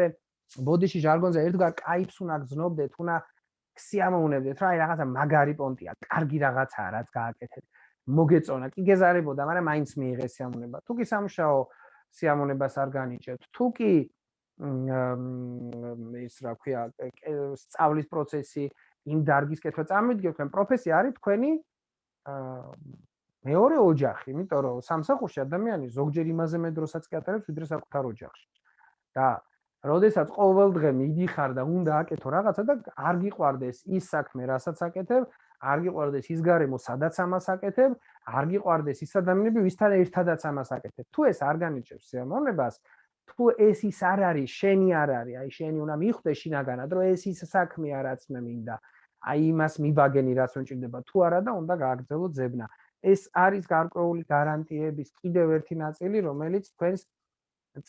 ბოდიში ჟარგონზე ერთგვარ кайფს უნდა გძნობდეთ, უნდა სიამოვნებდეთ რა, აი რაღაცა მაგარი პონტია, კარგი რაღაცაა, რაც გააკეთეთ. მოგეწონა, კი გეზარებოდა, მაგრამ მაინც მიიღე სიამოვნება. თუ კი სამშაო სიამოვნებას არ განიჭებთ, თუ კი ის რა ქვია, სწავლის პროცესი იმ დარგის კეთვა წარმოიდგინეთ, თქვენ პროფესია არის თქვენი მეორე ოჯახი, იმიტომ რომ სამსახურში ადამიანი ზოგჯერ იმაზე მეტდროსაც კეთებს, ვიდრე საკუთარ ოჯახში. და როდესაც ყოველ დღე მიდიხარ და უნდა აკეთო რაღაცა და არ გიყვარდეს ის საქმე, რასაც აკეთებ, არ გიყვარდეს ის გარემო, სადაც ამას აკეთებ, არ გიყვარდეს ის ადამიანები, ვისთან ერთადაც ამას აკეთებ. თუ ეს არ განიჭებს სიამოვნებას, თუ ეს ის არ არის, შენი არ არის, აი შენი უნდა მიხვდე შინაგანად, რომ ეს ის საქმეა, რაც მე მინდა. აი იმას მიბაგენი რაც უნჭირდება თუ არა და უნდა გააგრძელო ძებნა. ეს არის გარკვეული გარანტიების კიდევ ერთი ნაწილი, რომელიც თქვენს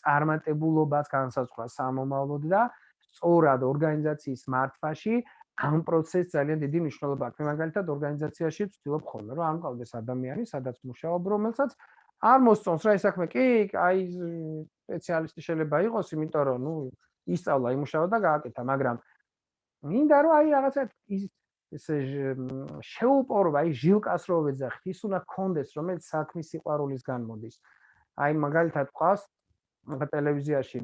წარმატებულობას განსაზღვრავს სამომავლოდ და სწორად ორგანიზაციის მართვაში ამ პროცესს ძალიან დიდი მნიშვნელობა აქვს. მე მაგალითად ორგანიზაციაში ვცდილობ ხოლმე, რომ ამ ყავდეს ადამიანი, სადაც მუშაობ, რომელსაც არ მოსწონს რა ეს საქმე. კი, აი სპეციალისტი შეიძლება იყოს, იმიტომ რომ ნუ ისწავლა, იმუშავა და გააკეთა, მაგრამ მინდა რომ აი რაღაცა ის ესე შეუპორო აი ჟილკას რო ვეძახით ის უნდა კონდეს რომელიც საქმის სიყვარულის განმოდის აი მაგალითად ყავს ტელევიზიაში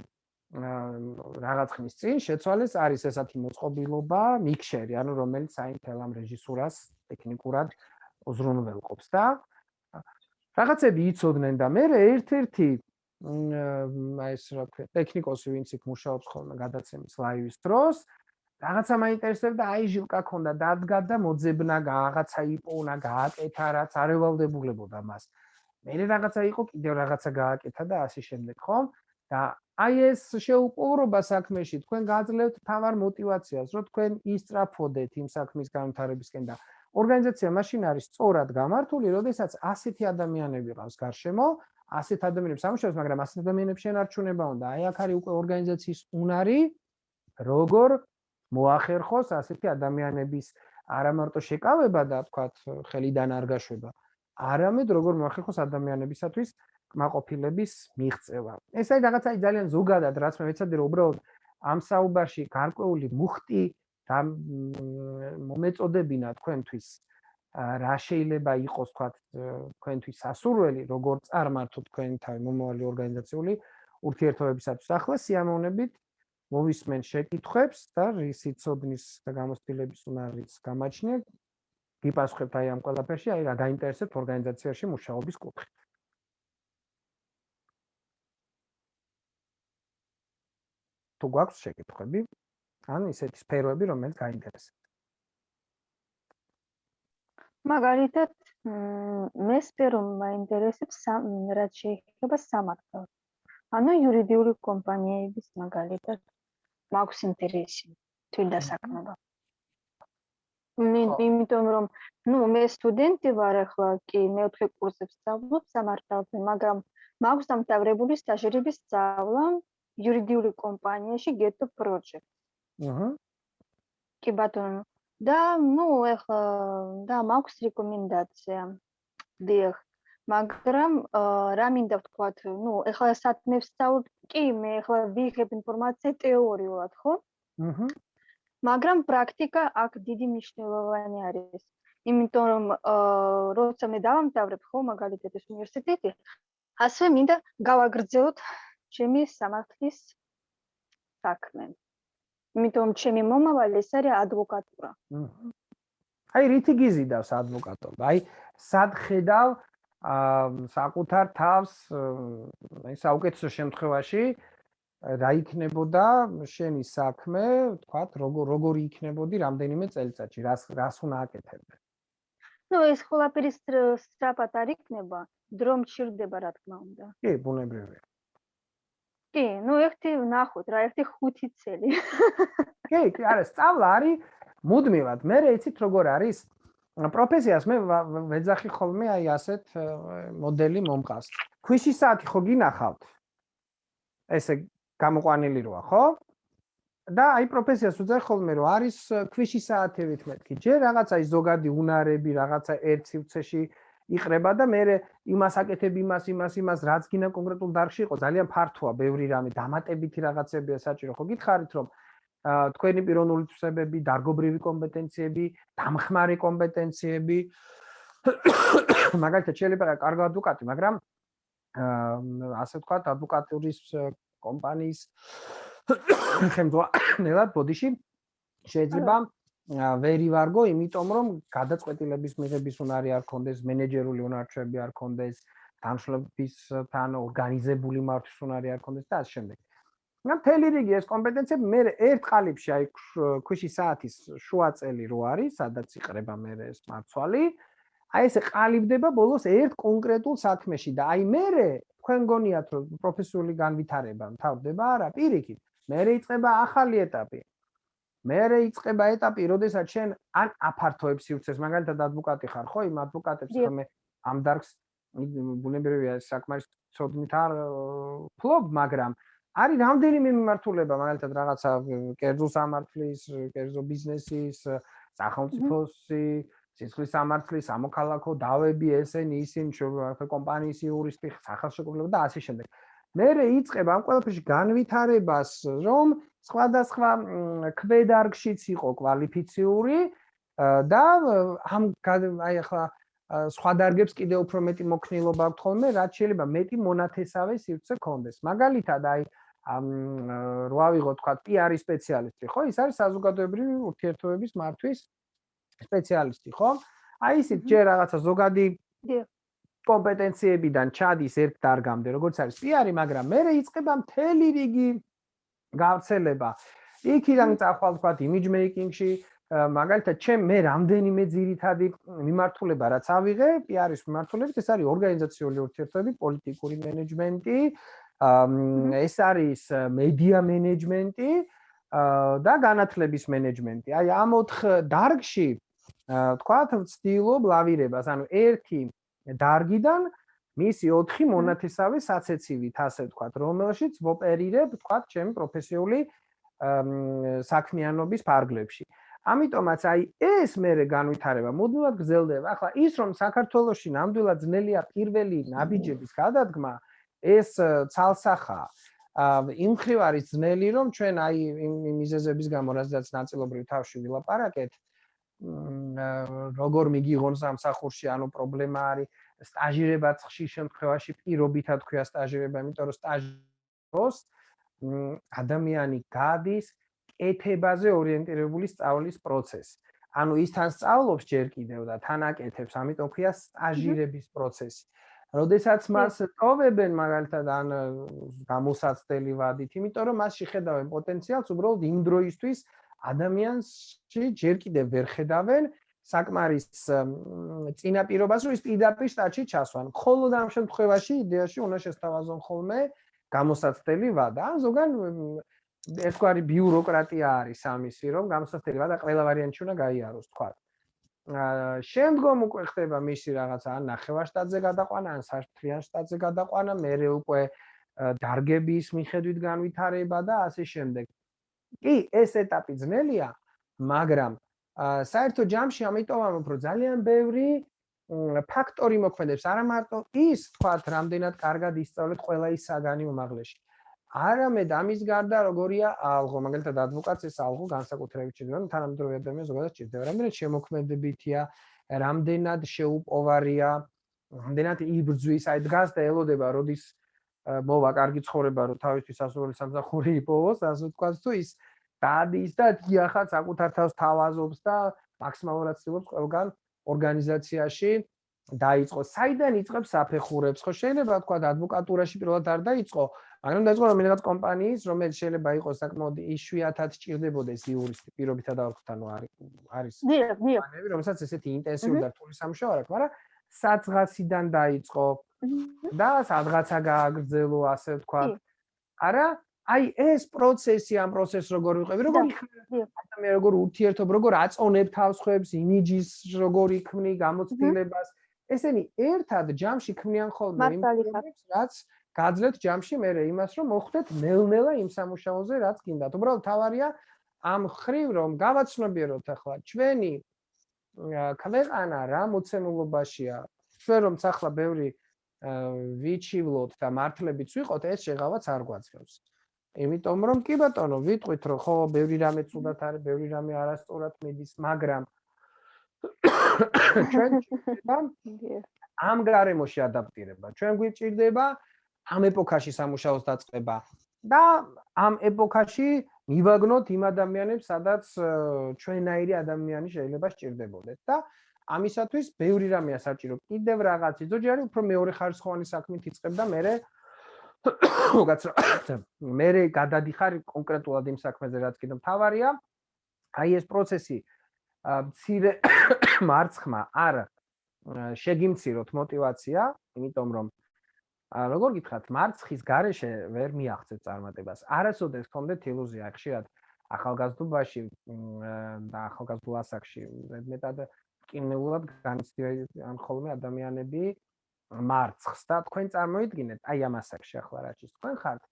რაღაც ხნის წინ შეცვალეს არის ესეთი მოწყობილობა მიქსერი ანუ რომელიც აი თელ ამ რეჟისურას ტექნიკურად უზრუნველყოფს და რაღაცები იცოდნენ და მე ერთ-ერთი აი ეს რა ქვია ტექნიკოსი ვინც იქ მუშაობს ხოლმე გადაცემის ლაივის დროს რაღაცა მაინტერესებდა, აი ჟილკა ქონდა, დადგა და მოძებნა, რაღაცა იპოვნა, გააკეთა, რაც არ ევალდებულებოდა მას. მე რაღაცა იყო, კიდევ რაღაცა გააკეთა და ასე შემდეგ, ხო? და აი ეს შეუპოვრობა საქმეში თქვენ გაძლევთ თავარ мотивაციას, რომ თქვენ ისწრაფოდეთ იმ საქმის განვითარებისკენ და ორგანიზაცია მაშინ არის სწორად გამართული, როდესაც 100 ადამიანები ყავს გარშემო, 100 ადამიანებს ამუშავებს, მაგრამ 100 ადამიანებს შენ არ ჩუნება უნდა. აი აქ არის უკვე ორგანიზაციის უნარი, როგორ მოახერხოს 100 ადამიანების არა მარტო შეკავება და თქვათ ხელიდან არ გაშვება, არამედ როგორ მოახერხოს ადამიანებისათვის კმაყოფილების მიღწევა. ეს არის რაღაცა ძალიან ზოგადად, რაც მე ვეცადე რომ უბრალოდ ამ საუბარში გარკვეული მუხტი და მომეწოდებინა თქვენთვის რა შეიძლება იყოს თქვათ თქვენთვის სასურველი, როგორ წარმართოთ თქვენი თავი მომავალი ორგანიზაციული ურთიერთობებისათვის. ახლა სიამოვნებით მოვისმენ შეკითხვებს და რისიცოდნის და გამოცდილების უნარის გამაჩნია. გიპასუხებთ აი ამ ყველაფერში, აი რა გაინტერესებთ ორგანიზაციაში მუშაობის კუთხით. თუ გვაქვს შეკითხვები ან ისეთი სფეროები რომელიც გაინტერესებთ მაგალითად მე სფერო მაინტერესებს რაც შეიძლება სამართლო ანუ იურიდიული კომპანიების მაგალითად მაქვს ინტერესი თვითდასაქმება მე იმიტომ რომ ნუ მე სტუდენტი ვარ ახლა კი მეოთხე კურსებს სწავლობ სამართალზე მაგრამ მაქვს დამთავრებული სტაჟირების სწავლა იურიდიული კომპანიაში Geto Project. აჰა. კი ბატონო. და ნუ ეხლა და მაქვს რეკომენდაცია. დიახ. მაგრამ რა მინდა ვთქვათ, ნუ ეხლა სათნებს სწავლობ, კი მე ეხლა ვიღებ ინფორმაცია თეორიულად, ხო? აჰა. მაგრამ პრაქტიკა აქ დიდი მნიშვნელოვანი არის. იმიტომ რომ აა როცა მე დავამთავრებ ხო მაგალითად ეს უნივერსიტეტი, ასე მინდა გავაგრძელოთ ჩემი სამართლის საქმე. იმიტომ ჩემი მომავალი ეს არის ადვოკატურა. აი რითი გიზიდავს ადვოკატობა? აი სად ხედავ აა საკუთარ თავს აი საუკეთესო შემთხვევაში რა იქნებოდა შენი საქმე, თქვათ, როგორ როგორი იქნებოდი რამდენიმე წელიწადში, რას რას უნდა აკეთებდე? ну ეს ყველაფერი სწრაფად არ იქნება, დრომ ჩირდება რა თქმა უნდა. კი, ბუნებრივია. კი, ну ერთი ნახოთ რა, ერთი ხუთი წელი. კი, კი, არა, სწავლა არის მუდმივად. მე რეიცით როგორ არის? პროფესიას მე ვეძახი ხოლმე აი ასეთ მოდელი მომყავს. ქვიში საათი ხო გინახავთ? ესე გამოყვანილი როა, ხო? და აი პროფესიას ვეძახი ხოლმე რომ არის ქვიში საათებით მეთქი. ჯერ რაღაცა ის ზოგადი უნარები, რაღაცა ერთ სივრცეში იყრება და მე იმას აკეთებ იმას იმას იმას რაც გინდა კონკრეტულ დარგში იყო ძალიან ფართოა ბევრი რამე დამატებითი რაღაცებია საჭირო. ხო გითხარით რომ თქვენი პიროვნული თვისებები, დარგობრივი კომპეტენციები, დამხმარე კომპეტენციები მაგალითად შეიძლება კარგი ადვოკატი, მაგრამ ასე ვთქვათ, ადვოკატურის კომპანიის ხელმძღვანელად ბოდიში შეიძლება ვერი ვარგო, იმიტომ რომ გადაწყვეტილების მიღების უნარი არ კონდეს, მენეჯერული უნარჩვები არ კონდეს, დამშლებისთან ორგანიზებული მართვის უნარი არ კონდეს და ასე შემდეგ. მაგრამ მთელი რიგი ეს კომპეტენციები მე ერთ ყალიბში აი ქვიში საათის შუა წელი რო არის, სადაც იყრება მე ეს მარცვალი, აი ეს ყალიბდება ბოლოს ერთ კონკრეტულ საქმეში და აი მე თქვენ გონიათ რომ პროფესიული განვითარება მთავრდება არა პირიქით, მე რეიწება ახალი ეტაპი. მერე იწება ეტაპი, როდესაც შენ ან აფართოებს სივრცეს, მაგალითად ადვოკატი ხარ, ხო? იმ ადვოკატებს ხომ ამ დარგს ბუნებრივია საკმარის ცოდნით არ ფლობ, მაგრამ არის რამდენიმე მიმართულება, მაგალითად რაღაცა კერძო სამართლის, კერძო ბიზნესის, სახელმწიფოსი, სისხლის სამართლის, სამოქალაქო დავები, ესენი, ისინი, კომპანიის იურისტი, სახელმწიფო და ასე შემდეგ. მერე იწება ამ ყველაფერში განვითარებას, რომ სხვადასხვა ქვედარგშიც იყო კვალიფიციური და ამ აი ახლა სხვა დარგებს კიდე უფრო მეტი მოქნილობა აქვს ხოლმე, რაც შეიძლება მეტი მონათესავე სივრცე ქონდეს. მაგალითად, აი ამ რო ავიღოთ თქვა PR სპეციალისტი, ხო? ის არის საზოგადოებრივი ურთიერთობების მართვის სპეციალისტი, ხო? აი ისიც ჯერ რაღაცა ზოგადი კომპეტენციებიდან ჩადის ერთ დარგამდე, როგორც არის PR, მაგრამ მე რეიწება მთელი რიგი გავრცელება. იქიდან წახვალ თქვა image making-ში, მაგალითად, ჩემ მე რამდენიმე ძირითადი მიმართულება რაც ავიღე, PR-ის მიმართულებით, ეს არის ორგანიზაციული ურთიერთობები, პოლიტიკური მენეჯმენტი, ეს არის მედია მენეჯმენტი და განათლების მენეჯმენტი. აი ამ ოთხ დარგში თქვათ ვცდილობ ლავირებას, ანუ ერთი დარგიდან მისი 4 მონათესავე საცეცივით, ასე ვთქვათ, რომელშიც ვოპერირებ, ვთქვათ, ჩემი პროფესიული საქმიანობის ფარგლებში. ამიტომაც აი ეს მეરે განვითარება მუდმივად გრძელდება. ახლა ის რომ საქართველოსში ნამდვილად ძნელია პირველი ნაბიჯების გადადგმა, ეს ცალსახა იმ ხრივ არის ძნელი რომ ჩვენ აი იმ მიზეზების გამო რადგან ნაწილობრივ თავში ვილაპარაკეთ როგორ მიგიღონ სამსახურში ანუ პრობლემა არის სტაჟირებაც ხშირ შემთხვევაში პირობითად ქვია სტაჟირება იმიტომ რომ სტაჟოს ადამიანი გადის ეთებაზე ორიენტირებული სწავლის პროცესი. ანუ ის თან სწავლობს ჯერ კიდევ და თან აკეთებს, ამიტომ ქვია სტაჟირების პროცესი. როდესაც მას ტოვებენ მაგალითად ან გამოსაცდელი ვადით, იმიტომ რომ მასში ხედავენ პოტენციალს, უბრალოდ იმ დროისთვის ადამიანში ჯერ კიდევ ვერ ხედავენ საკმარის წინაპირობას, რომ ის პირდაპირ სტაჟში ჩასვან. მხოლოდ ამ შემთხვევაში იდეაში უნდა შესთავაზონ ხოლმე გამოსაცდელი ვადა. ან ზოგან ერთგვარი ბიუროკრატია არის ამისი, რომ გამოსაცდელი ვადა ყველა ვარიანტში უნდა გაიაროს, თქვა. აა შემდგომ უკვე ხდება მისი რაღაცა ან ნახევარშტატზე გადაყვანა, ან საფრთხიან შტატზე გადაყვანა, მეორე უკვე დარგების მიხედვით განვითარება და ასე შემდეგ. კი, ეს ეტაპი ძნელია, მაგრამ საერთო ჯამში ამიტომ ამ უფრო ძალიან ბევრი ფაქტორი მოქმედებს, არა მარტო ის, თქვა, რამდენად კარგად ისწავლეთ ყველა ის საგანი უმაღლეში. არამედ ამის გარდა როგორია ალღო, მაგალითად ადვოკატს ეს ალღო განსაკუთრებით ჭირდება, თანამედროვე ადამიანს ზოგადად ჭირდება, რამდენად შემოქმედებითია, რამდენად შეუპოვარია, რამდენად იბრძვის, აი დგას და ელოდება, როდის მოვა კარგი ცხოვრება, რომ თავისთვის ასურული სამსახური იპოვოს, ასე ვთქვათ, თუ ის დადის და დიახაც საკუთარ თავს თავაზობს და მაქსიმალურად ცდილობს ყველგან ორგანიზაციაში დაიწყოს. საიდან იწყებს საფეხურებს? ხო შეიძლება თქვა ადვოკატურაში პირველად არ დაიწყო, მაგრამ დაიწყო რომელიღაც კომპანიის, რომელიც შეიძლება იყოს საკმაოდ იშვიათად ჭირდებოდეს იურისტი პირობითა და ანუ არის კომპანიები, რომელსაც ესეთი ინტენსიური და რთული სამუშაო აქვს, მაგრამ საწყასიდან დაიწყო და სადღაცა გააგრძელო, ასე ვთქვათ. არა, აი ეს პროცესი, ამ პროცესს როგორ ვიყევი, როგორ ადამიანი როგორ ურთიერთობ, როგორ აწონებ თავს ხვებს, იმიჯის როგორ იქმნი, გამოცდილებას. ესენი ერთად ჯამში ქმნიან ხოლმე იმ პრობლემებს, რაც გაძლევთ ჯამში მე იმას, რომ მოხვდეთ ნელ-ნელა იმ სამუშაოზე, რაც გინდათ. უბრალოდ თავარია ამ ხრივ, რომ გავაცნობიეროთ ახლა ჩვენი ქვეყანა რა მოცემულობაშია. ჩვენ რომ ახლა ბევრი ვიჩივლოთ და მართლებიც ვიყოთ, ეს შეღავაც არ გვაძლევს. იმიტომ რომ კი ბატონო, ვიტყვით რომ ხო, ბევრი რამე ცუდად არის, ბევრი რამე არასწორად მიდის, მაგრამ ჩვენ ამ გარემოში ადაპტირება. ჩვენ გვიჭირდება ამ ეპოქაში სამუშაოს დაწყება და ამ ეპოქაში მივაგნოთ იმ ადამიანებს, სადაც ჩვენაირი ადამიანი შეიძლება სჭირდებოდეთ და ამისათვის ბევრი რამეა საჭირო. კიდევ რაღაც იძოჯარი უფრო მეორე ხარისხოვანი საქმით იწყებ და მე გაცრა მე გადადიხარ კონკრეტულად იმ საქმეზე რაც კიდე მთავარია. აი ეს პროცესი მცირე მარცხმა არ შეგიმციროთ мотиваცია იმიტომ რომ როგორ გითხრათ მარცხის გარეშე ვერ მიაღწევ წარმატებას. არასოდეს გქონდეთ ილუზია ხშირად ახალგაზრდობაში და ახალგაზრდულ ასაკში. ზედმეტად კინეულად განცდიან ხოლმე ადამიანები მარცხს და თქვენ წარმოიდგინეთ, აი ამ ასაკში ახლა რა ჭის თქვენ ხართ,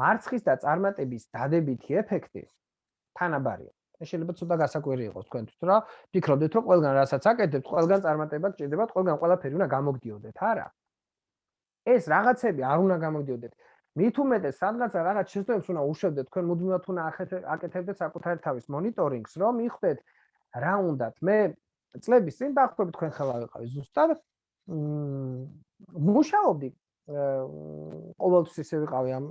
მარცხის და წარმატების დადებითი ეფექტი თანაბარია. ეს შეიძლება ცოტა გასაკვირი იყოს თქვენთვის, რა ფიქრობდეთ, რომ ყველგან რასაც აკეთებთ, ყველგან წარმატება გჭირდებათ, ყველგან ყველაფერი უნდა გამოგდიოდეთ, არა? ეს რაღაცები არ უნდა გამოგდიოდეთ. მით უმეტეს, სადღაცა რაღაც შეცდომებს უნდა უშვებდეთ, თქვენ მუდმივად უნდა აკეთებდეთ საკუთარ თავის მონიტორინგს, რომ მიხვდეთ რა უნდათ. მე წლების წინ დაახლოებით თქვენ ხელა ვიყავი ზუსტად. მ მუშაობდი ყოველთვის ისე ვიყავი ამ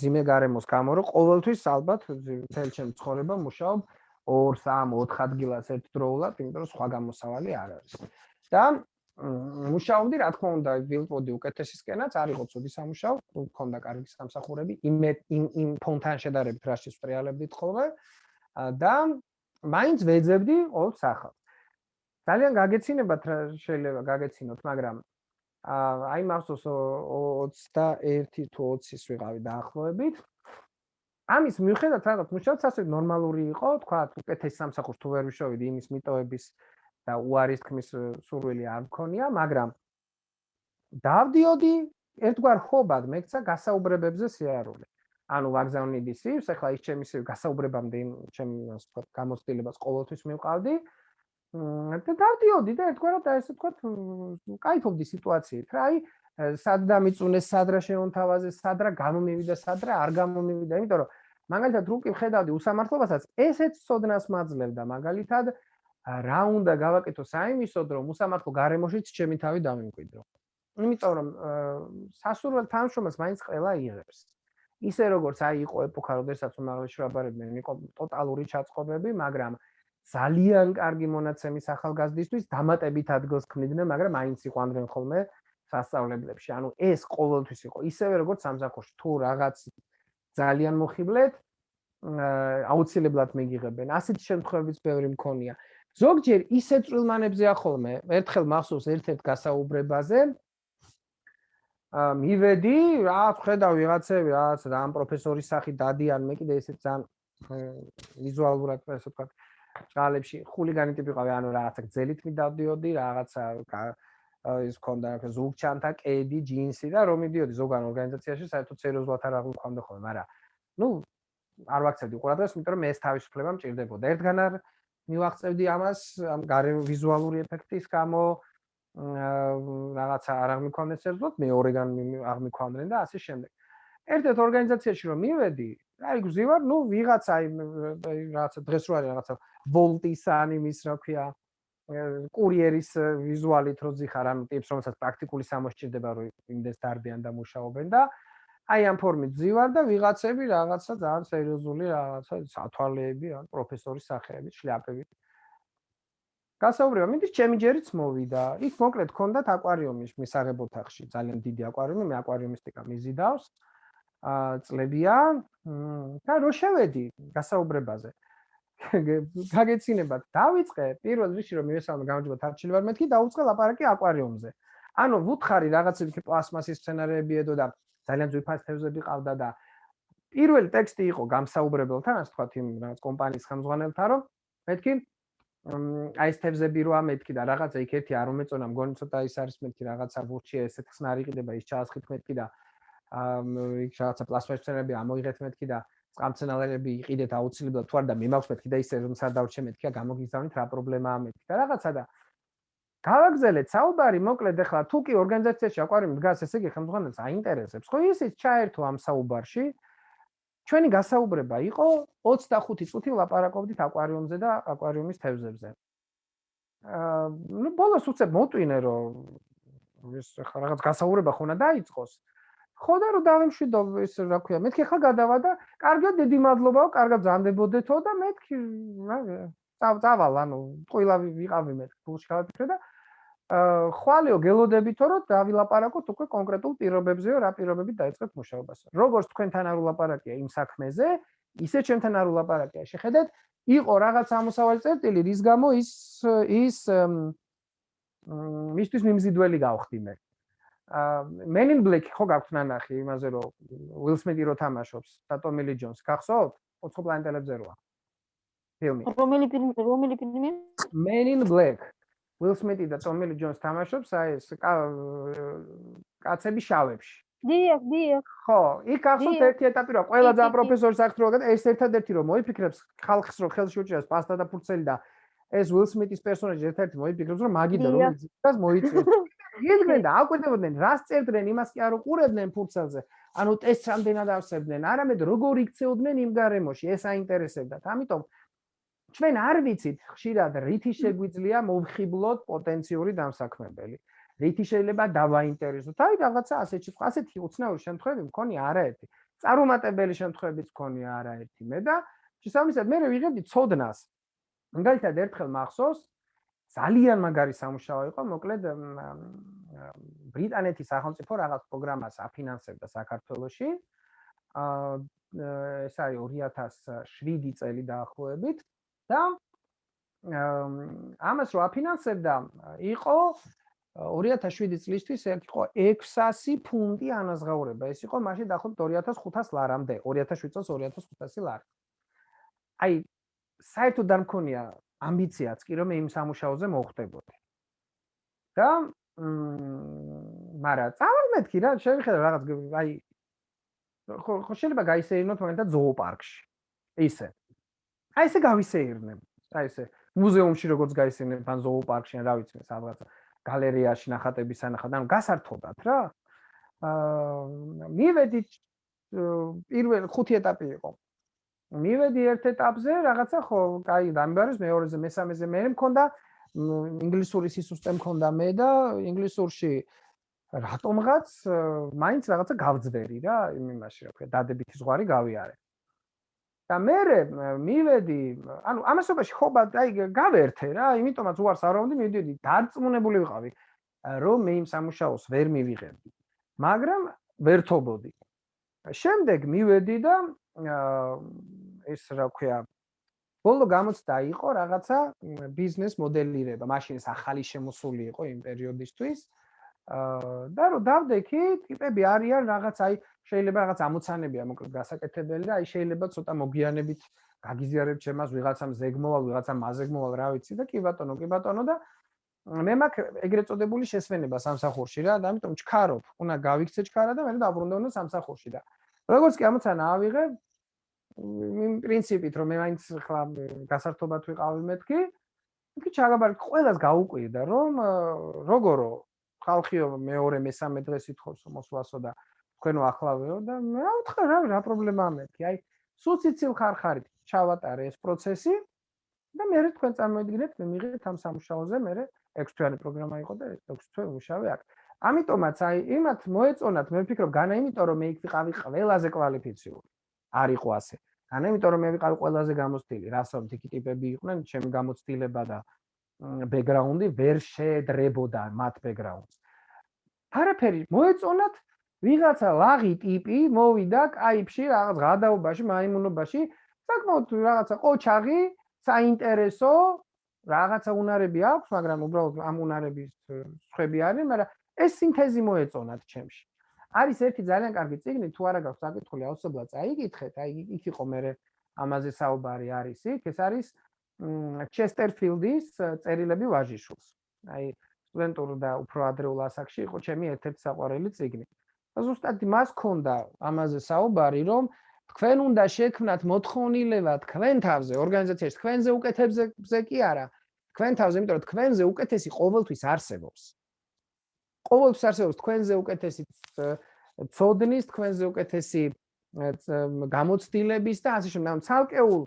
ძიმე გარემოს გამო, რომ ყოველთვის ალბათ თელ ჩემ ცხოვრება მუშაობ 2, 3, 4 ადგილას ერთდროულად, იმიტომ რომ სხვა გამოსავალი არ არის. და მუშაობდი, რა თქმა უნდა, ვილპოდი უკეთესისკენაც, არ იყო ცუდი სამუშაო, მქონდა კარგი სამსახურები, იმ იმ ფონთან შედარებით რაშიც ტრიალებდით ხოლმე და მაინც ვეძებდი ყოველ სახალს. ძალიან გაგეცინებათ რა შეიძლება გაგეცინოთ, მაგრამ აი მახსოვს 21 თუ 20-ის ვიყავი დაახლოებით. ამის მიუხედავად რაღაც მუშაობთ ასე ნორმალური იყო, თქვა, უკეთეს სამსახურს თუ ვერ ვიშოვიდი იმის მიტოების და უარის თქმის სურვილი არ მქონია, მაგრამ დავდიოდი ერთგვარ ხობად მექცა გასაუბრებებზე სიარული. ანუ ვაგზავნიდი სივს, ახლა ის ჩემი სივ გასაუბრებამდე ასე ვთქვათ გამოცდილებას ყოველთვის მივყავდი. და დავდიოდი და ერთგვარად აი ესე ვთქვათ, кайფობდი სიტუაციით რა. აი სად დამიწუნეს, სად რა შეუნთავაზე, სად რა გამომივიდა, სად რა არ გამომივიდა, იმიტომ რომ მაგალითად რუკი ვხედავდი უსამართლობასაც, ესეც ცოდნას მაძლევდა მაგალითად რა უნდა გავაკეთო საიმისოდ, რომ უსამართლო გარემოშიც ჩემი თავი დამიმკვიდრო. იმიტომ რომ სასურველ თანამშრომელს მაინც ყველა იღებს. ისე როგორც აი იყო ეპოქა, როდესაც უმაღლეს შრაბარებდნენ, იყო ტოტალური ჩაწყობები, მაგრამ ძალიან კარგი მონაცემის ახალგაზრდისთვის დამატებით ადგილს ქმნიდნენ, მაგრამ მაინც იყვნენ ხოლმე სასწავლებლებში. ანუ ეს ყოველთვის იყო ისევე როგორც სამზაკოში, თუ რაღაც ძალიან მოხიბლეთ, აუცილებლად მიგიღებენ. ასეთი შემთხვევებიც ბევრი მქონია. ზოგჯერ ისე წვრილმანებზე ახოლმე, ერთხელ მახსოვს ერთ-ერთ გასაუბრებაზე, ა მივედი, რა ხედავ ვიღაცები, რაღაც და ამ პროფესორის სახით დადიან, მე კიდე ესე ძალიან ვიზუალურად ასე ვთქვათ, ჭალებში ხულიგანი ტიპი ყავი, ანუ რაღაცა გძელით მიდავდიოდი, რაღაცა ის ქონდა რა ზუგჩანთა კედი, ჯინსი და რომ მიდიოდი ზოგან ორგანიზაციაში, საერთოდ სერიოზულად არ აღმოქამდე ხოლმე, მაგრამ ნუ არ ვაქცევდი ყურადღებას, იმიტომ რომ ეს თავისუფლება მჭირდებოდა. ერთგან არ მივახცევდი ამას, ამ გარე ვიზუალური ეფექტის გამო, რაღაცა არ აღმიქონდეს ერთად, მე ორეგან აღმიქონდნენ და ასე შემდეგ. ერთ-ერთ ორგანიზაციაში რომ მივედი, აი გზივარ, ნუ ვიღაცა აი რაღაცა დღეს რო არის რაღაცა ვოლტის ან იმის რა ქვია კურიერის ვიზუალით რო ზიხარ ამ ტიპს რომელსაც პრაქტიკული სამოსჭირდება რომ იმდეს დარბიან და მუშაობენ და აი ამ ფორმით ზივარ და ვიღაცები რაღაცა ძალიან სერიოზული რაღაცა სათვალეები ან პროფესორის სახეები, შლაპები გასაუბრება, მიდის ჩემი ჯერიც მოვიდა. იქ მოკლედ ქონდათ აკვარიუმის მისაღებ ოთახში, ძალიან დიდი აკვარიუმი, მე აკვარიუმისტიკა მიზიდავს. აა წლებია და რო შევედი გასაუბრებაზე. გაგეცინებათ, დავიწყე პირველ რიგში რომ მივესალმე გამარჯობა თარჩილი ვარ მეთქი დაუწყე ლაპარაკი აკვარიუმზე. ანუ ვუთხარი რაღაცები პლასმასის სცენარები ედო და ძალიან ძვირფას თევზები ყავდა და პირველი ტექსტი იყო გამსაუბრებელთან, ასე თქვათ იმ რაღაც კომპანიის ხელმძღვანელთან, რომ მეთქი აი ეს თევზები როა მეთქი და რაღაცა იქ ერთი არ უმეწონა მგონი ცოტა ის არის მეთქი რაღაცა ბურჩი ესეთ ხსნარი ყიდება ის ჩაასხით მეთქი და იქ რაღაცა პლასმასები ამოიღეთ მეთქი და წყამცენალები იყიდეთ აუცილებლად თუ არ და მე მაქვს მეთქი და ისე რომ სადავჩე მეთქი გამოგიზავნით რა პრობლემაა მეთქი და რაღაცა და გავაგზელეთ საუბარი მოკლედ ახლა თუ კი ორგანიზაციაში აკვარიუმი დგას ესე იგი ხელმძღვანელს აინტერესებს ხო ისიც ჩაერთო ამ საუბარში ჩვენი გასაუბრება იყო 25 წუთი ლაპარაკობდით აკვარიუმზე და აკვარიუმის თევზებზე. აა ნუ ბოლოს უცებ მოტვინე რომ ეს ხა რაღაც გასაუბრება ხონა დაიწყოს. ხო და რომ დავიმშვიდო ეს რა ქვია, მეთქი ხა გადავა და კარგად დიდი მადლობაო, კარგად ზამდებოდეთო და მეთქი რა წავალ ანუ ყველა ვიყავი მეთქი გულში გავაფიქრე და ხვალეო გელოდებითო რომ დავილაპარაკოთ უკვე კონკრეტულ პირობებზეო რა პირობებით დაიწყეთ მუშაობას. როგორც თქვენთან არ ულაპარაკია იმ საქმეზე, ისე ჩემთან არ ულაპარაკია. შეხედეთ, იყო რაღაც ამოსავალი წერტილი, რის გამო ის ის მისთვის მიმზიდველი გავხდი მე. Men in Black ხო გაქვთ ნანახი იმაზე რომ Will Smith-ი რო თამაშობს და Tommy Lee Jones გახსოვთ? ოცხო პლანეტელებზე როა. ფილმი. რომელი ფილმი? რომელი ფილმი? Men in Black. Will Smith-ი და Tommy Lee Jones თამაშობს აი ეს კაცები შავებში. დიახ, დიახ. ხო, იქ ახსოვთ ერთი ეტაპი რა, ყველა ძა პროფესორის აქ როგან ეს ერთადერთი რომ მოიფიქრებს ხალხს რომ ხელში უჭირავს პასტა და ფურცელი და ეს Will Smith-ის პერსონაჟი ერთ-ერთი მოიფიქრებს რომ მაგიდა რომ ის მოიწევს. იდგნენ და აკვირდებოდნენ რას წერდნენ იმას კი არ უყურებდნენ ფურცელზე. ანუ ტესტს რამდენად ავსებდნენ, არამედ როგორ იქცეოდნენ იმ გარემოში, ეს აინტერესებდათ. ამიტომ ჩვენ არ ვიცით ხშირად რითი შეგვიძლია მოვხიბლოთ პოტენციური დამსაქმებელი. რითი შეიძლება დავაინტერესოთ? აი რაღაცა ასეთი ასეთი უცნაური შემთხვევები მქონია არაერთი. წარუმატებელი შემთხვევებიც მქონია არაერთი. მე და შესაბამისად მე ვიღებდი ცოდნას. მაგალითად ერთხელ მახსოვს ძალიან მაგარი სამუშაო იყო, მოკლედ ბრიტანეთის სახელმწიფო რაღაც პროგრამას აფინანსებდა საქართველოში. აა ეს არის 2007 წელი დაახლოებით. და ამას რო აფინანსებდა იყო 2007 წლისთვის იყო 600 ფუნტი ანაზღაურება. ეს იყო მაშინ დაახლოებით 2500 ლარამდე, 2007 წელს 2500 ლარი. აი საერთოდ არ მქონია ამბიციაც კი რომ იმ სამუშაოზე მოხდებოდი. და მ მარა წარმეთქი რა, შეიძლება რაღაც აი ხო შეიძლება გაისეირნოთ მაგალითად ზოოპარკში. ისე. აი ესე გავისეირნებ. აი ესე მუზეუმში როგორც გაისეირნებ ან ზოოპარკში ან რა ვიცი, სადღაც გალერეაში ნახატების ანახად, ანუ გასართობად რა. აა მივედი პირველ ხუთი ეტაპი იყო. მივედი ერთ ეტაპზე, რაღაცა ხო, კაი, დამბარეს მეორეზე, მესამეზე მე მქონდა ინგლისური სისტემა მქონდა მე და ინგლისურში რატომღაც მაინც რაღაცა გავძვერი რა, იმაში რა ქვია, დადებითი ზღვარი გავიარე. და მე მივედი, ანუ ამასობაში ხო აი გავერთე რა, იმიტომაც უარს არ ვამდი, მივედი დარწმუნებული ვიყავი, რომ მე იმ სამუშაოს ვერ მივიღებდი. მაგრამ ვერთობოდი. შემდეგ მივედი და ეს რა ქვია, ბოლო გამოცდა იყო რაღაცა ბიზნეს მოდელირება, მაშინ ეს ახალი შემოსული იყო იმ პერიოდისთვის. აა და რომ დავდექი, ტიპები არიან რაღაც აი შეიძლება რაღაც ამოცანებია მოკლედ გასაკეთებელი და აი შეიძლება ცოტა მოგიანებით გაგიზიარებ ჩემას ვიღაცამ ზეგმოვალ, ვიღაცამ მაზეგმოვალ, რა ვიცი და კი ბატონო, კი ბატონო და მე მაქვს ეგრეთ წოდებული შესვენება სამსახურში რა და ამიტომ ჩქარობ, უნდა გავიქცე ჩქარა და მე დაბრუნდევნო სამსახურში და როგორც კი ამოცანა ავიღე იმ პრინციპით რომ მე მაინც ხლა გასართობად ვიყავი მეთქი იქ ჩაგაბარ ყველას გაუკვირდა რომ როგორო ხალხიო მეორე მესამე დღეს ითხოვს მოსვლასო და თქვენო ახლავეო და მე რა ვთქვა რა რა პრობლემაა მეთქი აი სულ ციცილ ხარხარით ჩავატარე ეს პროცესი და მე რა თქვენ წარმოიდგინეთ მე მიღეთ ამ სამუშაოზე მე 6 თვიანი პროგრამა იყო და 6 თვე მუშავე აქ. ამიტომაც აი იმათ მოეწონათ მე ვფიქრობ განა იმიტომ რომ მე იქ ვიყავი ყველაზე კვალიფიციური. არ იყო ასე განა იმიტომ რომ მე ვიყავი ყველაზე გამოცდილი რასო თიკი ტიპები იყვნენ ჩემი გამოცდილება და ბექგრაუნდი ვერ შეედრებოდა მათ ბექგრაუნდს არაფერი მოეწონათ ვიღაცა ლაღი ტიპი მოვიდა კაიფში რაღაც გადაობაში მაიმუნობაში საკმაოდ რაღაცა ყოჩაღი საინტერესო რაღაცა უნარები აქვს მაგრამ უბრალოდ ამ უნარების ხვები არის მაგრამ ეს სინთეზი მოეწონათ ჩემში არის ერთი ძალიან კარგი ციგნი თუ არა გაქვს საკითხული აუცილებლად წაიკითხეთ აი იქ იყო მე ამაზე საუბარი არის იქ ეს არის ჩესტერფილდის წერილები ვაჟიშვილს. აი სტუდენტურ და უფრო ადრეულ ასაკში იყო ჩემი ერთ-ერთი საყვარელი ციგნი ზუსტად მას ქონდა ამაზე საუბარი, რომ თქვენ უნდა შექმნათ მოთხოვნილება თქვენ თავზე, ორგანიზაციაში თქვენზე უკეთებზე კი არა, თქვენ თავზე, იმიტომ რომ თქვენზე უკეთესი ყოველთვის არსებობს. ყოველთვის არსებობს თქვენზე უკეთესი ცოდნის, თქვენზე უკეთესი გამოცდილების და ასე შემდეგ. ცალკეულ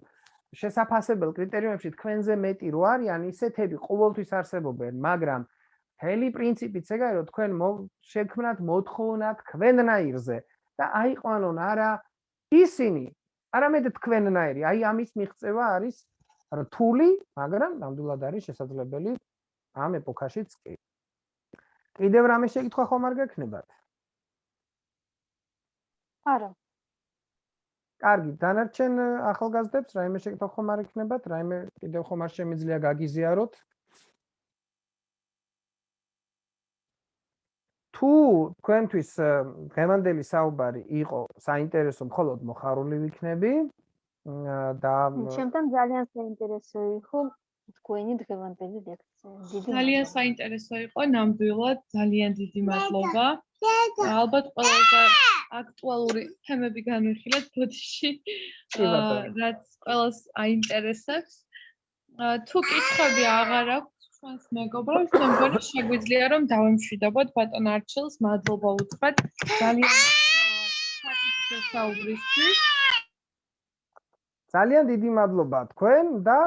შესაძლებელ კრიტერიუმებში თქვენზე მეტი რო არიან, ისეთები ყოველთვის არსებობენ, მაგრამ მთელი პრინციპიც ეგაა რომ თქვენ შექმნათ მოთხოვნა თქვენნაირზე და აიყვანონ არა ისინი არამედ თქვენნაირი აი ამის მიღწევა არის რთული მაგრამ ნამდვილად არის შესაძლებელი ამ ეპოქაშიც კი კიდევ რამე შეკითხვა ხომ არ გექნებათ? არა. კარგი დანარჩენ ახალგაზრდებს რაიმე შეკითხვა ხომ არ ექნებათ რაიმე კიდევ ხომ არ შემიძლია გაგიზიაროთ. თუ თქვენთვის ღემანდელი საუბარი იყო საინტერესო მხოლოდ მოხარული ვიქნები და ჩემთან ძალიან საინტერესო იყო თქვენი დღევანდელი ლექცია. ძალიან საინტერესო იყო ნამდვილად, ძალიან დიდი მადლობა. ალბათ ყველაზე აქტუალური თემები განვიხილეთ ბოდიში. რაც ყველას აინტერესებს. თუ კითხვები აღარ აქვს ჩვენს მეგობრებს, მე მგონი შეგვიძლია რომ დავემშვიდობოთ ბატონ არჩილს, მადლობა უთხრათ ძალიან საუბრისთვის. ძალიან დიდი მადლობა თქვენ და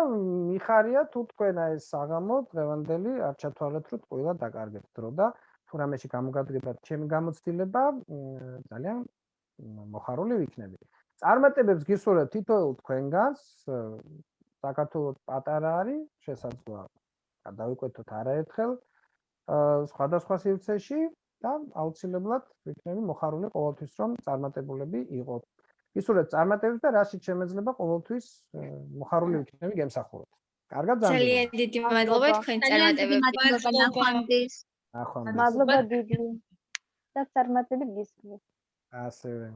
მიხარია თუ თქვენ ეს საღამო დღევანდელი არ ჩათვალეთ რომ ყველა დაკარგეთ დრო და თუ რამეში გამოგადგებათ ჩემი გამოცდილება ძალიან მოხარული ვიქნები. წარმატებებს გისურვებ თითოეულ თქვენგანს. საქართველოს პატარა არის შესაძლოა გადავიკვეთოთ არაერთხელ სხვადასხვა სივრცეში და აუცილებლად ვიქნები მოხარული ყოველთვის რომ წარმატებულები იყოთ. ისურვებ წარმატებებს და რაშიც შემეძლება ყოველთვის მოხარული ვიქნები გემსახუროთ. კარგად ძალიან დიდი მადლობა თქვენ წარმატებებს. მადლობა ნახვამდის. ნახვამდის. მადლობა დიდი და წარმატებით გისმენთ ასევე